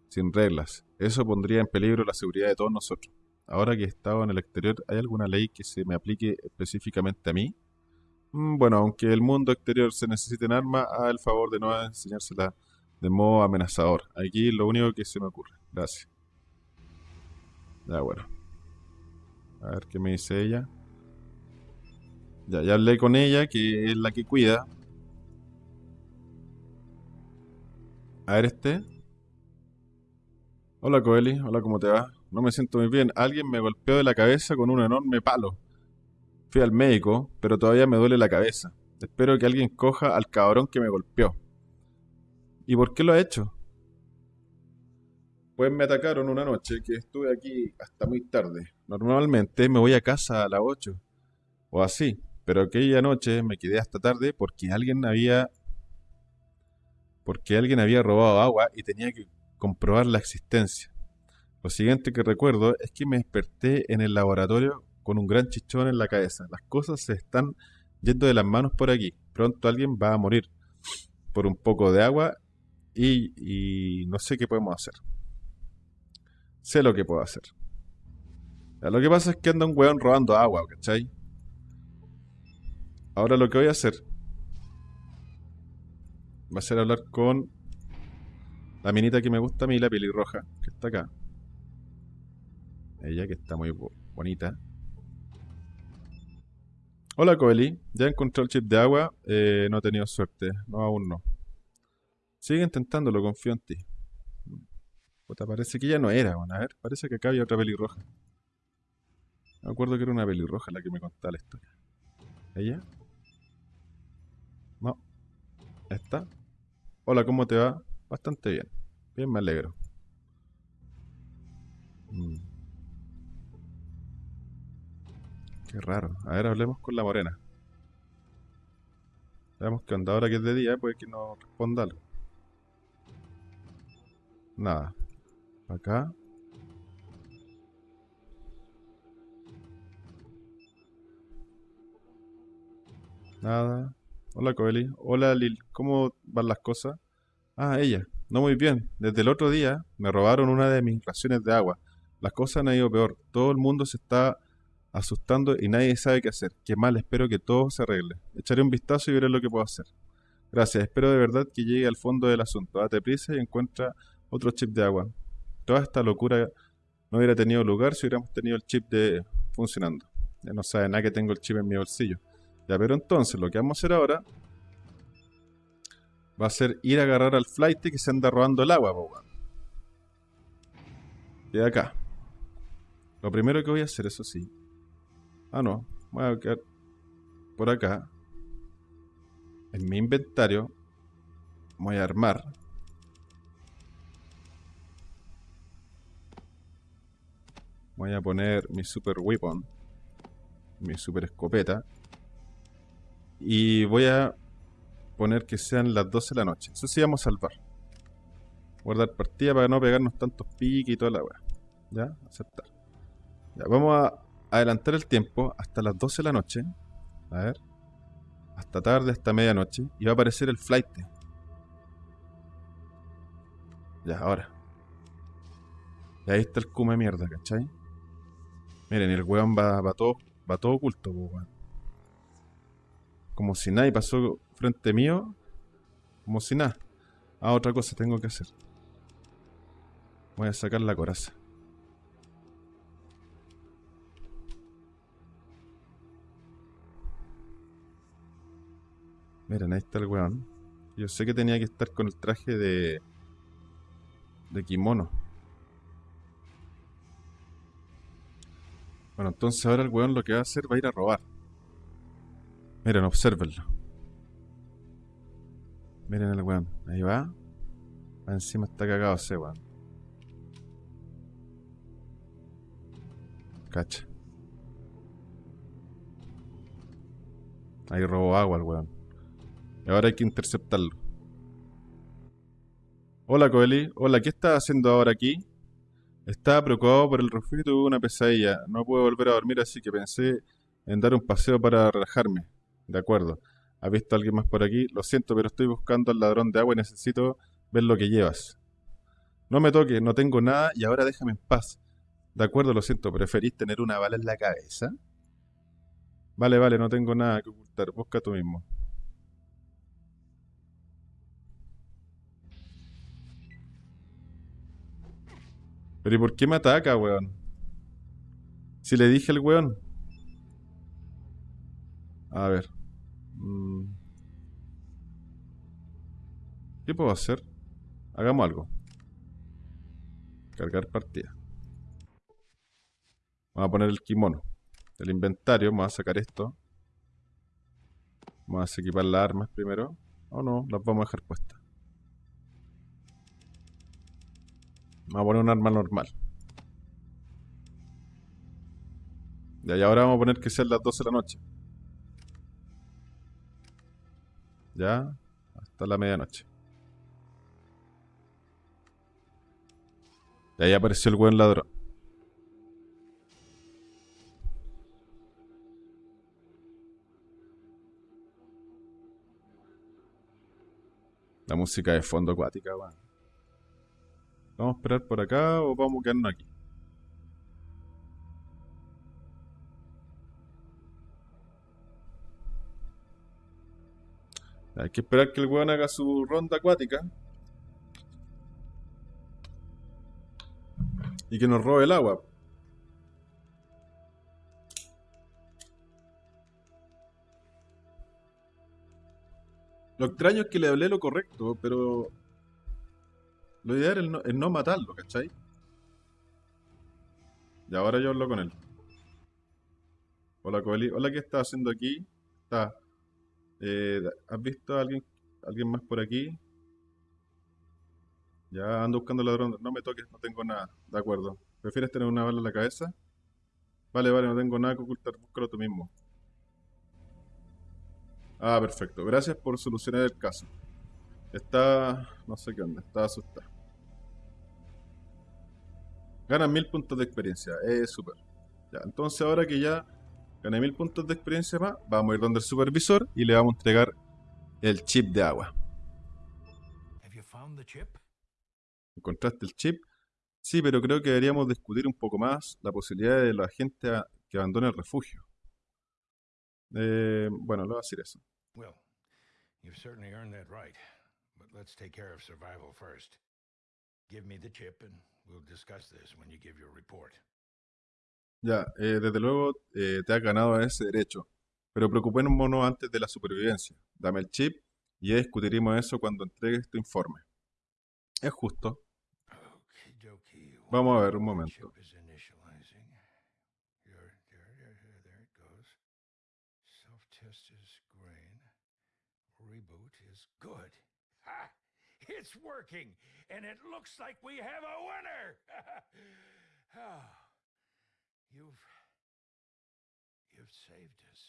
sin reglas. Eso pondría en peligro la seguridad de todos nosotros. Ahora que he estado en el exterior, ¿hay alguna ley que se me aplique específicamente a mí? Mm, bueno, aunque el mundo exterior se necesite en armas, haz el favor de no enseñársela de modo amenazador. Aquí lo único que se me ocurre. Gracias. Ya, bueno. A ver qué me dice ella. Ya, ya hablé con ella, que es la que cuida. A ver este. Hola Coeli, hola, ¿cómo te va? No me siento muy bien. Alguien me golpeó de la cabeza con un enorme palo. Fui al médico, pero todavía me duele la cabeza. Espero que alguien coja al cabrón que me golpeó. ¿Y por qué lo ha hecho? Pues me atacaron una noche que estuve aquí hasta muy tarde. Normalmente me voy a casa a las 8 o así, pero aquella noche me quedé hasta tarde porque alguien había porque alguien había robado agua y tenía que comprobar la existencia. Lo siguiente que recuerdo es que me desperté en el laboratorio con un gran chichón en la cabeza. Las cosas se están yendo de las manos por aquí. Pronto alguien va a morir por un poco de agua y, no sé qué podemos hacer. Sé lo que puedo hacer. Lo que pasa es que anda un weón robando agua, ¿cachai? Ahora lo que voy a hacer va a ser hablar con la minita que me gusta a mí, la pelirroja, que está acá. Ella que está muy bonita. Hola Coeli, ya encontré el chip de agua, eh, no he tenido suerte, no aún no. Sigue intentándolo, confío en ti. Puta, parece que ya no era, a ver, parece que acá había otra pelirroja. Me acuerdo que era una pelirroja la que me contaba la historia. ¿Ella? No. ¿Esta? Hola, ¿cómo te va? Bastante bien. Bien, me alegro. Mm. Qué raro. A ver, hablemos con la morena. Veamos qué onda. Ahora que es de día, puede que no responda algo. Nada. Acá. Nada. Hola, Coeli. Hola, Lil. ¿Cómo van las cosas? Ah, ella. No muy bien. Desde el otro día me robaron una de mis raciones de agua. Las cosas han ido peor. Todo el mundo se está asustando y nadie sabe qué hacer. Qué mal, espero que todo se arregle. Echaré un vistazo y veré lo que puedo hacer. Gracias, espero de verdad que llegue al fondo del asunto. Date prisa y encuentra otro chip de agua. Toda esta locura no hubiera tenido lugar si hubiéramos tenido el chip de funcionando. Ya no sabe nada que tengo el chip en mi bolsillo. Ya, pero entonces lo que vamos a hacer ahora va a ser ir a agarrar al flight que se anda robando el agua, Y de acá. Lo primero que voy a hacer, eso sí. Ah, no. Voy a quedar por acá. En mi inventario. Voy a armar. Voy a poner mi super weapon. Mi super escopeta. Y voy a poner que sean las 12 de la noche. Eso sí vamos a salvar. Guardar partida para no pegarnos tantos piques y toda la weá. ¿Ya? Aceptar. Ya, vamos a adelantar el tiempo hasta las 12 de la noche. A ver. Hasta tarde, hasta medianoche. Y va a aparecer el flight. Ya, ahora. Y ahí está el cume mierda, ¿cachai? Miren, el weón va, va todo, va todo oculto, weón. Como si nadie pasó frente mío. Como si nada. Ah, otra cosa tengo que hacer. Voy a sacar la coraza. Miren, ahí está el weón. Yo sé que tenía que estar con el traje de... De kimono. Bueno, entonces ahora el weón lo que va a hacer va a ir a robar. Miren, observenlo. Miren el weón. Ahí va. Va encima está cagado ese weón. Cacha. Ahí robó agua el weón. Y ahora hay que interceptarlo. Hola Coeli. Hola, ¿qué estás haciendo ahora aquí? Estaba preocupado por el refugio y tuve una pesadilla. No puedo volver a dormir así que pensé en dar un paseo para relajarme. De acuerdo. ¿Has visto a alguien más por aquí? Lo siento, pero estoy buscando al ladrón de agua y necesito ver lo que llevas. No me toques, no tengo nada y ahora déjame en paz. De acuerdo, lo siento, ¿preferís tener una bala en la cabeza? Vale, vale, no tengo nada que ocultar. Busca tú mismo. Pero ¿y por qué me ataca, weón? Si le dije al weón. A ver. Mm. ¿Qué puedo hacer? Hagamos algo. Cargar partida. Vamos a poner el kimono. Del inventario, vamos a sacar esto. Vamos a equipar las armas primero. O no, las vamos a dejar puestas. Vamos a poner un arma normal. Y ahora vamos a poner que sean las 12 de la noche. Ya, hasta la medianoche. Y ahí apareció el buen ladrón. La música de fondo acuática, weón. ¿Vamos a esperar por acá o vamos a quedarnos aquí? Hay que esperar que el weón haga su ronda acuática. Y que nos robe el agua. Lo extraño es que le hablé lo correcto, pero lo ideal es no, es no matarlo, ¿cachai? Y ahora yo hablo con él. Hola, Coeli. Hola, ¿qué estás haciendo aquí? Está. Eh, ¿has visto a alguien, alguien más por aquí? Ya ando buscando ladrón. No me toques, no tengo nada. De acuerdo. ¿Prefieres tener una bala en la cabeza? Vale, vale, no tengo nada que ocultar. Búscalo tú mismo. Ah, perfecto. Gracias por solucionar el caso. Está... no sé qué onda. Está asustada. Ganan mil puntos de experiencia. Es súper. Ya, entonces ahora que ya gané mil puntos de experiencia más, vamos a ir donde el supervisor y le vamos a entregar el chip de agua. ¿Encontraste el chip? Sí, pero creo que deberíamos discutir un poco más la posibilidad de la gente que abandone el refugio. Eh, bueno, le voy a decir eso. Well, you've certainly earned that right. But let's take care of survival first. Give me the chip and we'll discuss this when you give your report. Ya, eh, desde luego eh, te has ganado ese derecho, pero preocupémonos antes de la supervivencia. Dame el chip y discutiremos eso cuando entregues tu informe. Es justo. Vamos a ver, un momento. It's working, and it looks like we have a winner. you've you've saved us.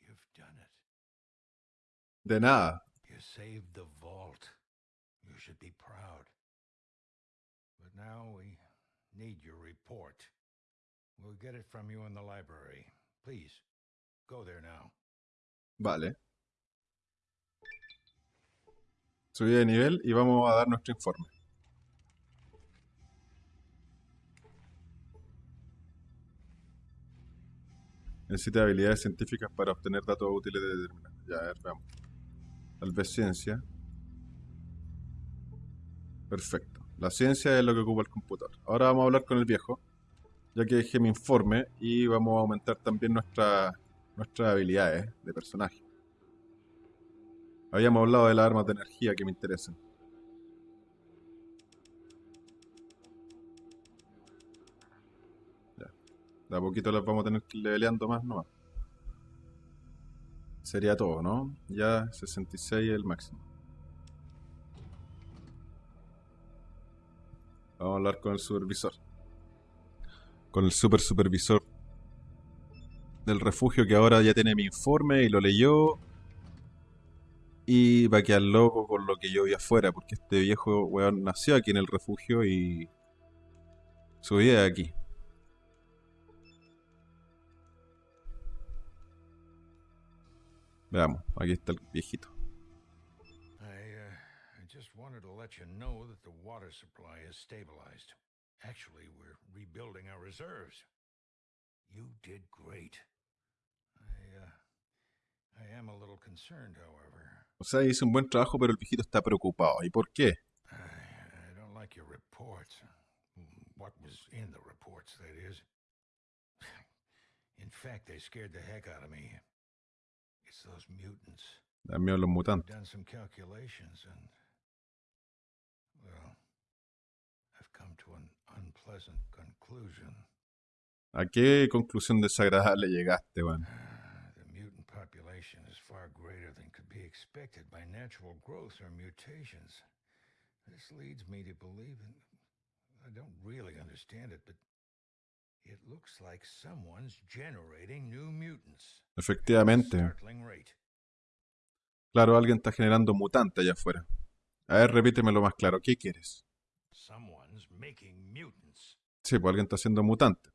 You've done it. De nada. Uh, you saved the vault. You should be proud. But now we need your report. We'll get it from you in the library. Please, go there now. Vale. Subida de nivel y vamos a dar nuestro informe. Necesita habilidades científicas para obtener datos útiles de determinados. Ya, a ver, veamos. Tal vez ciencia. Perfecto. La ciencia es lo que ocupa el computador. Ahora vamos a hablar con el viejo, ya que dejé mi informe y vamos a aumentar también nuestra- nuestras habilidades de personaje. Habíamos hablado de las armas de energía que me interesan. De a poquito las vamos a tener que ir leveleando más nomás. Sería todo, ¿no? Ya 66 es el máximo. Vamos a hablar con el supervisor. Con el super supervisor del refugio que ahora ya tiene mi informe y lo leyó. Y va a quedar loco con lo que yo vi afuera, porque este viejo weón nació aquí en el refugio y su vida aquí. Veamos, aquí está el viejito. I, uh, just wanted to let you know that the water supply is stabilized. Actually, we're rebuilding our reserves. You did great. I, uh, I am a little concerned, however. O sea, hizo un buen trabajo, pero el viejito está preocupado. ¿Y por qué? I, I don't like your reports. What was in the reports, that is. In fact, they scared the heck out of me. It's those mutants. Miedo los mutantes. done some calculations and well i've come to an unpleasant conclusion ¿A qué conclusión desagradable llegaste, weón? Ah, the mutant population is far greater than could be expected by natural growth or mutations this leads me to believe and i don't really understand it but Efectivamente. Claro, alguien está generando mutante allá afuera. A ver, repítemelo más claro. ¿Qué quieres? Sí, pues alguien está haciendo mutante.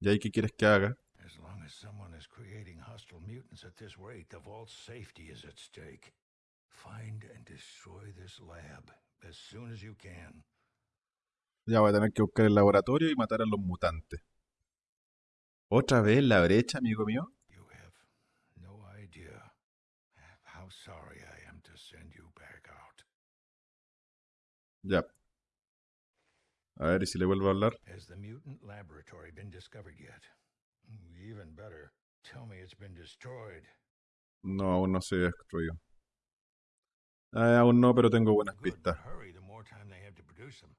¿Y ahí qué quieres que haga? Ya voy a tener que buscar el laboratorio y matar a los mutantes. ¿Otra vez la brecha, amigo mío? Ya. A ver, ¿y si le vuelvo a hablar? Has the mutant laboratory been discovered yet? Even better, tell me it's been destroyed. No, aún no se destruyó. Eh, aún no, pero tengo buenas pistas. hurry. The more time they have to produce them,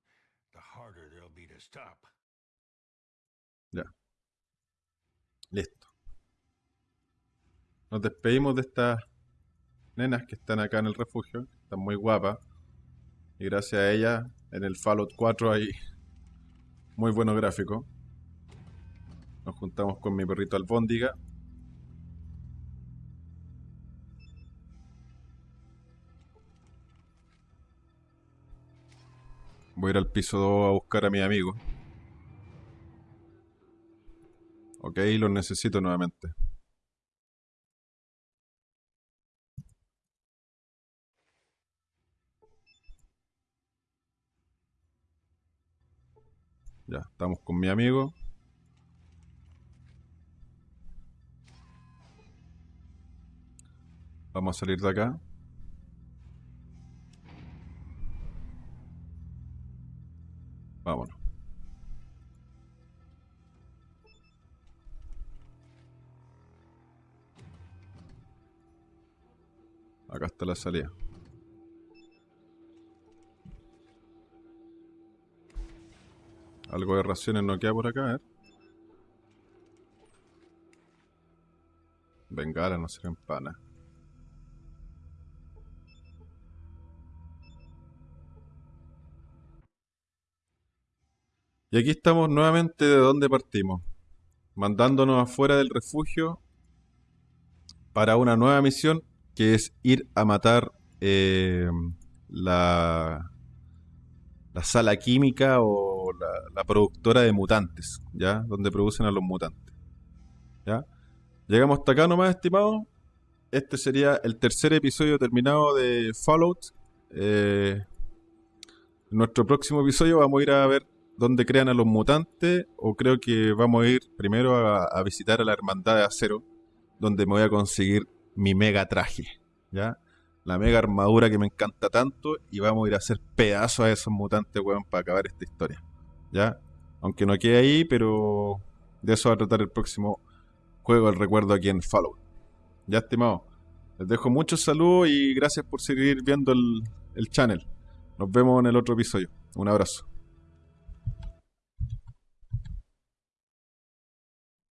the harder they'll be to stop. Listo. Nos despedimos de estas nenas que están acá en el refugio. Están muy guapas. Y gracias a ellas, en el Fallout 4 hay muy buenos gráficos. Nos juntamos con mi perrito Albóndiga. Voy a ir al piso 2 a buscar a mi amigo. Ok, los necesito nuevamente. Ya, estamos con mi amigo. Vamos a salir de acá. Vámonos. Acá está la salida. Algo de raciones no queda por acá, ¿eh? Bengala no se empana. Y aquí estamos nuevamente de donde partimos, mandándonos afuera del refugio para una nueva misión que es ir a matar eh, la, la sala química o la, productora de mutantes, ¿ya? Donde producen a los mutantes, ¿ya? Llegamos hasta acá nomás, estimados. Este sería el tercer episodio terminado de Fallout. Eh, en nuestro próximo episodio vamos a ir a ver dónde crean a los mutantes o creo que vamos a ir primero a, a visitar a la Hermandad de Acero, donde me voy a conseguir mi mega traje, ¿ya? La mega armadura que me encanta tanto y vamos a ir a hacer pedazos a esos mutantes, weón, para acabar esta historia, ¿ya? Aunque no quede ahí, pero de eso va a tratar el próximo juego del recuerdo aquí en Fallout. Ya, estimado. Les dejo muchos saludos y gracias por seguir viendo el, el channel. Nos vemos en el otro episodio. Un abrazo.